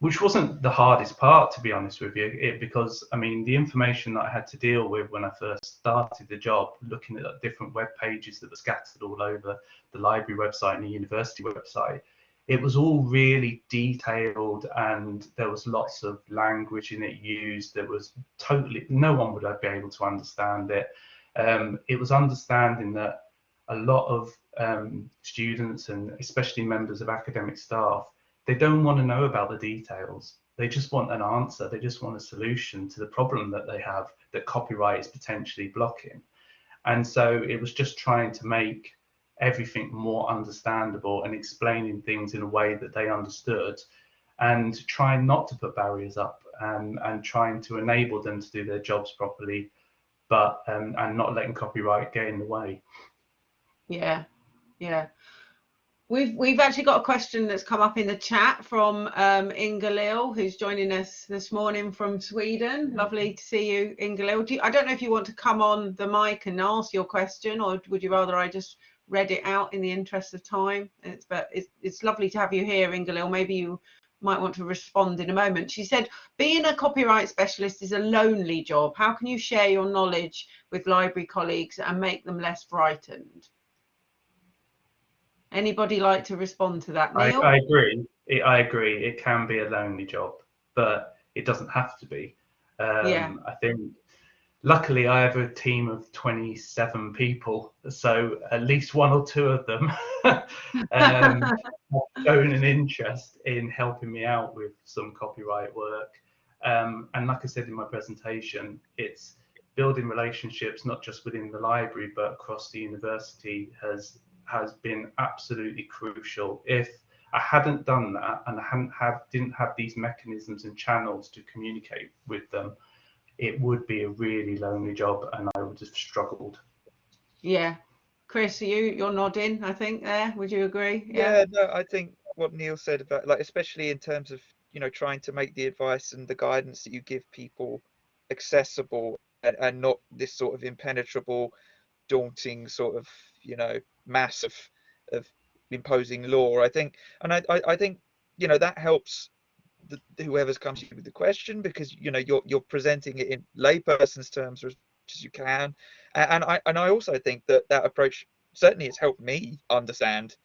which wasn't the hardest part, to be honest with you, it, because I mean the information that I had to deal with when I first started the job, looking at different web pages that were scattered all over the library website and the university website, it was all really detailed and there was lots of language in it used that was totally no one would be able to understand it. Um, it was understanding that a lot of um, students and especially members of academic staff they don't want to know about the details. They just want an answer. They just want a solution to the problem that they have that copyright is potentially blocking. And so it was just trying to make everything more understandable and explaining things in a way that they understood and trying not to put barriers up and, and trying to enable them to do their jobs properly but um, and not letting copyright get in the way. Yeah, yeah. We've we've actually got a question that's come up in the chat from um, Inga Lil, who's joining us this morning from Sweden. Lovely to see you, Inga Lil. Do you, I don't know if you want to come on the mic and ask your question, or would you rather I just read it out in the interest of time? It's but it's it's lovely to have you here, Inga Lil. Maybe you might want to respond in a moment. She said, being a copyright specialist is a lonely job. How can you share your knowledge with library colleagues and make them less frightened? Anybody like to respond to that? I, I agree. It, I agree. It can be a lonely job, but it doesn't have to be. Um, Yeah. I think, luckily, I have a team of 27 people, so at least one or two of them um, have shown an interest in helping me out with some copyright work. Um, and like I said in my presentation, it's building relationships not just within the library but across the university has has been absolutely crucial. If I hadn't done that and I hadn't have didn't have these mechanisms and channels to communicate with them, it would be a really lonely job and I would have struggled. Yeah. Chris, are you you're nodding, I think there. Would you agree? Yeah, no, I think what Neil said about like especially in terms of you know trying to make the advice and the guidance that you give people accessible and, and not this sort of impenetrable, daunting sort of you know mass of of imposing law. I think, and I I, I think you know that helps the, whoever's comes to you with the question because you know you're you're presenting it in layperson's terms as much as you can, A- and I and I also think that that approach certainly has helped me understand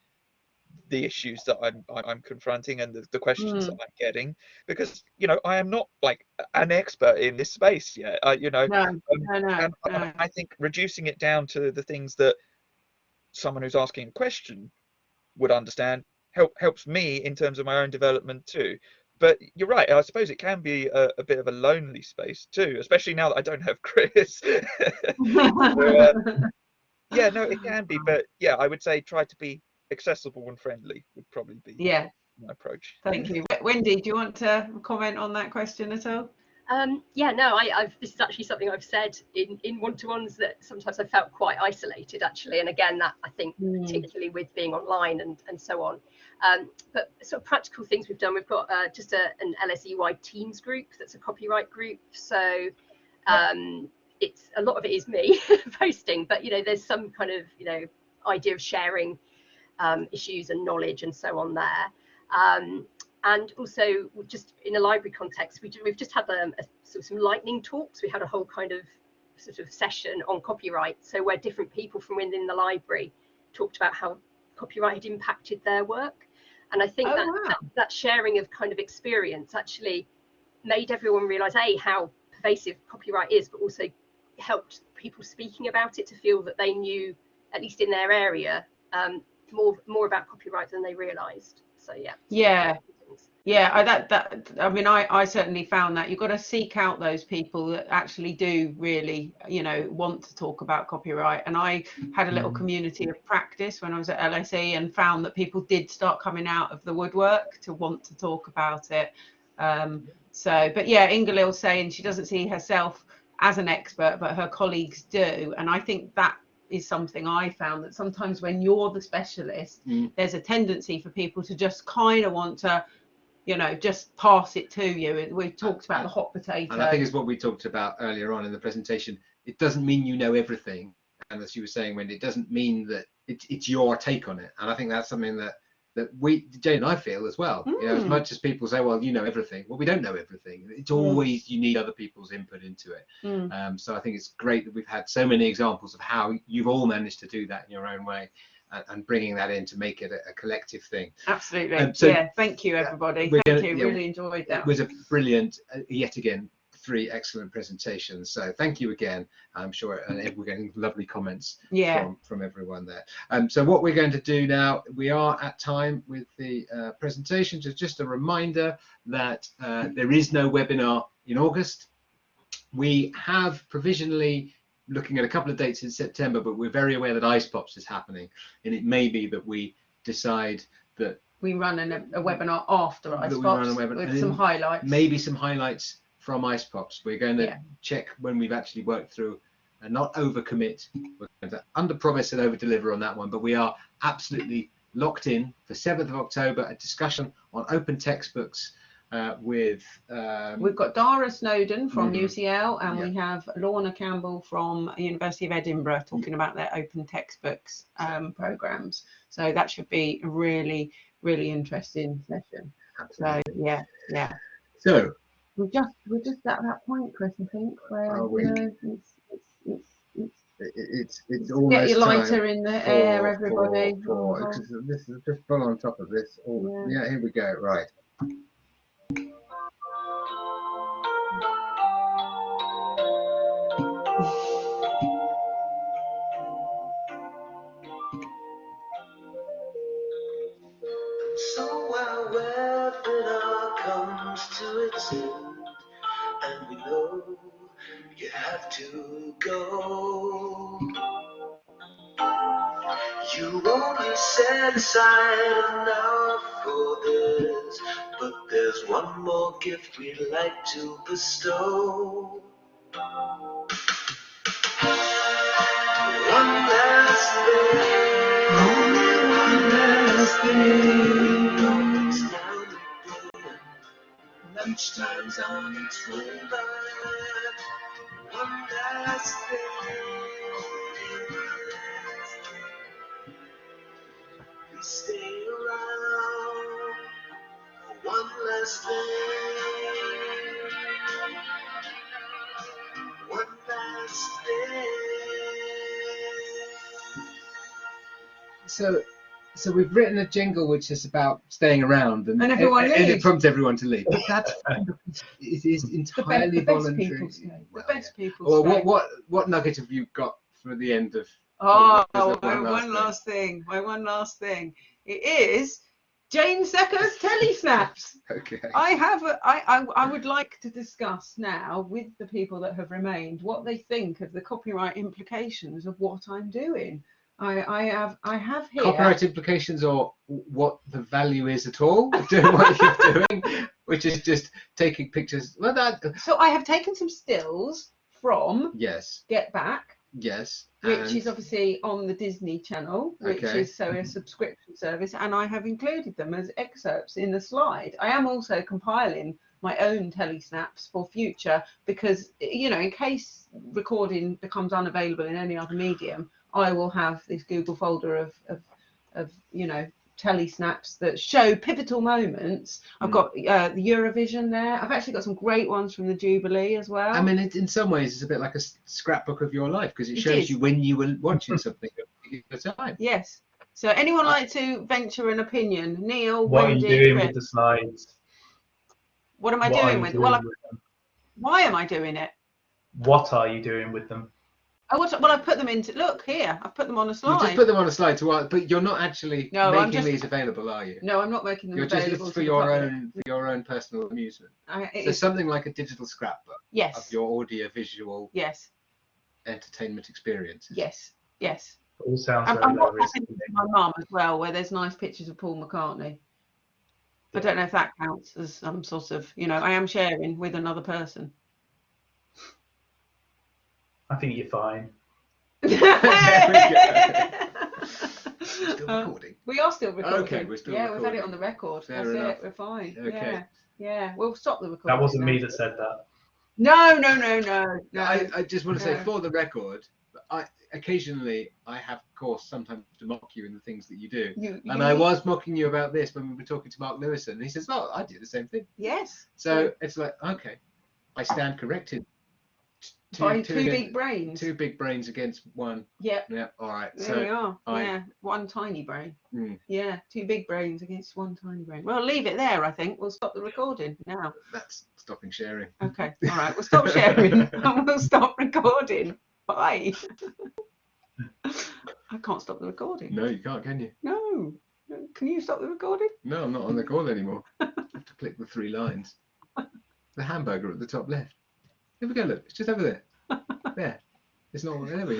the issues that I'm I- I'm confronting and the, the questions Mm. that I'm getting because you know I am not like an expert in this space yet. I, you know, No, no, no, and I- I think reducing it down to the things that someone who's asking a question would understand help helps me in terms of my own development too. But you're right. I suppose it can be a, a bit of a lonely space too, especially now that I don't have Chris. uh, yeah, no, it can be. But yeah, I would say try to be accessible and friendly would probably be Yeah, my approach. thank you. Wendy, do you want to comment on that question at all? Um, yeah, no, I, I've this is actually something I've said in in one-to-ones that sometimes I felt quite isolated actually, and again that I think Mm. particularly with being online and and so on. Um, but sort of practical things we've done, we've got uh, just a, an LSE-wide Teams group that's a copyright group. So um, it's a lot of it is me posting, but you know there's some kind of you know idea of sharing um, issues and knowledge and so on there. Um, and also just in a library context, we, we've just had um, a, sort of some lightning talks. We had a whole kind of sort of session on copyright. So where different people from within the library talked about how copyright had impacted their work. And I think Oh, that, wow. that that sharing of kind of experience actually made everyone realize a how pervasive copyright is, but also helped people speaking about it to feel that they knew, at least in their area, um, more more about copyright than they realized. So yeah. Yeah. Yeah, I, that that I mean, I I certainly found that you've got to seek out those people that actually do really, you know, want to talk about copyright. And I had a little Mm. community of practice when I was at LSE and found that people did start coming out of the woodwork to want to talk about it. Um, so, but yeah, Ingalil's saying she doesn't see herself as an expert, but her colleagues do, and I think that is something I found that sometimes when you're the specialist, Mm. there's a tendency for people to just kind of want to you know, just pass it to you. We talked about the hot potato. And I think it's what we talked about earlier on in the presentation. It doesn't mean you know everything. And as you were saying, Wendy, it doesn't mean that it's, it's your take on it. And I think that's something that that we, Jane and I feel as well. You know, as Mm. much as people say, well, you know everything. Well, we don't know everything. It's always you need other people's input into it. Mm. Um, so I think it's great that we've had so many examples of how you've all managed to do that in your own way and, and bringing that in to make it a, a collective thing. Absolutely. Um, so- yeah. Thank you, everybody. Thank gonna- you. yeah, really enjoyed that. It was a brilliant, uh, yet again, three excellent presentations. So thank you again. I'm sure uh, we're getting lovely comments yeah. from, from everyone there. Um, so what we're going to do now, we are at time with the uh, presentation. So just a reminder that uh, there is no webinar in August. We have provisionally looking at a couple of dates in September, but we're very aware that Ice Pops is happening. And it may be that we decide that We run an, a webinar after Ice we run a Pops webinar- with some highlights. maybe some highlights from Ice Pops. We're going to Yeah. check when we've actually worked through and not overcommit. We're going to under promise and over deliver on that one, but we are absolutely locked in for 7th of October, a discussion on open textbooks uh, with. Um, We've got Dara Snowden from Mhm. UCL, and we have Lorna Campbell from University of Edinburgh talking about their open textbooks um, programs. So that should be a really, really interesting session. So yeah, yeah. so, We're just we're just at that point, Chris. I think where we? you know, it's, it's, it's, it's it- it's it's Get your lighter in the for- air, everybody. for- for- Oh, this is just full on top of this. Oh, Yeah. yeah, here we go. Right. So while webinar comes to its end, and we know you have to go, you only set aside but one more gift we'd like to bestow. One last thing. Only one last thing. It's now midday. Lunchtime's on its way back. One last thing. Please stay one thing. One last thing. So, so we've written a jingle which is about staying around, and, And everyone and, it prompts everyone to leave. But that's it is the, be- entirely the best voluntary. people stay. The Well, best people Or what what what nugget have you got for the end of? Oh, my? One last one thing. last thing. My one last thing. It is Jane Secker's telesnaps. Okay. I have. A, I, I. I would like to discuss now with the people that have remained what they think of the copyright implications of what I'm doing. I. I have. I have here. Copyright implications or what the value is at all of doing what you're doing, which is just taking pictures. Well, that So I have taken some stills from yes, Get Back, yes. Which and- is obviously on the Disney Channel, which Okay. is so a mm-hmm. subscription service, and I have included them as excerpts in the slide. I am also compiling my own telesnaps for future because you know in case recording becomes unavailable in any other medium i will have this google folder of of, of you know telesnaps that show pivotal moments i've Mm. got uh, the eurovision there i've actually got some great ones from the jubilee as well I mean, it, in some ways, it's a bit like a scrapbook of your life because it It shows is. you when you were watching something at the time. yes so anyone like to venture an opinion neil What are you doing Chris? with the slides? what am i What doing with doing well with them? why am i doing it What are you doing with them? Oh, what, well, I've put them into. Look here, I've put them on a slide. You slide. just put them on a slide to, uh, but you're not actually No, making just- these available, are you? No, I'm not making them You're just available it's to for your public. own for your own personal amusement. I, it So is- something like a digital scrapbook yes, of your audio visual yes, entertainment experiences. yes, yes. It all sounds I'm, very I'm low not risk. my mum as well, where there's nice pictures of Paul McCartney. I don't know if that counts as some sort of, you know, I am sharing with another person. I think you're fine. Still Uh, recording. we are still recording. Okay, we're still yeah, we've had it on the record. Fair That's enough. it. We're fine. Okay. Yeah, yeah. We'll stop the recording. That wasn't now. me that said that. No, no, no, no, no. I, I just want to say for the record, I occasionally I have of course sometimes to mock you in the things that you do. you, And I was mocking you about this when we were talking to Mark Lewisohn. And he says, "Oh, I do the same thing." Yes. So it's like, okay, I stand corrected. Two, big brains. two big brains against one. Yeah, Yeah, all right. there we are. I- yeah, one tiny brain. Mm. Yeah, two big brains against one tiny brain. Well, leave it there. I think we'll stop the recording now. that's stopping sharing. Okay. All right. We'll stop sharing and we'll stop recording. Bye. I can't stop the recording. No, you can't, can you? No. Can you stop the recording? No, I'm not on the call anymore. I have to click the three lines. The hamburger at the top left. Here we go. Look, it's just over there. There. It's not there. we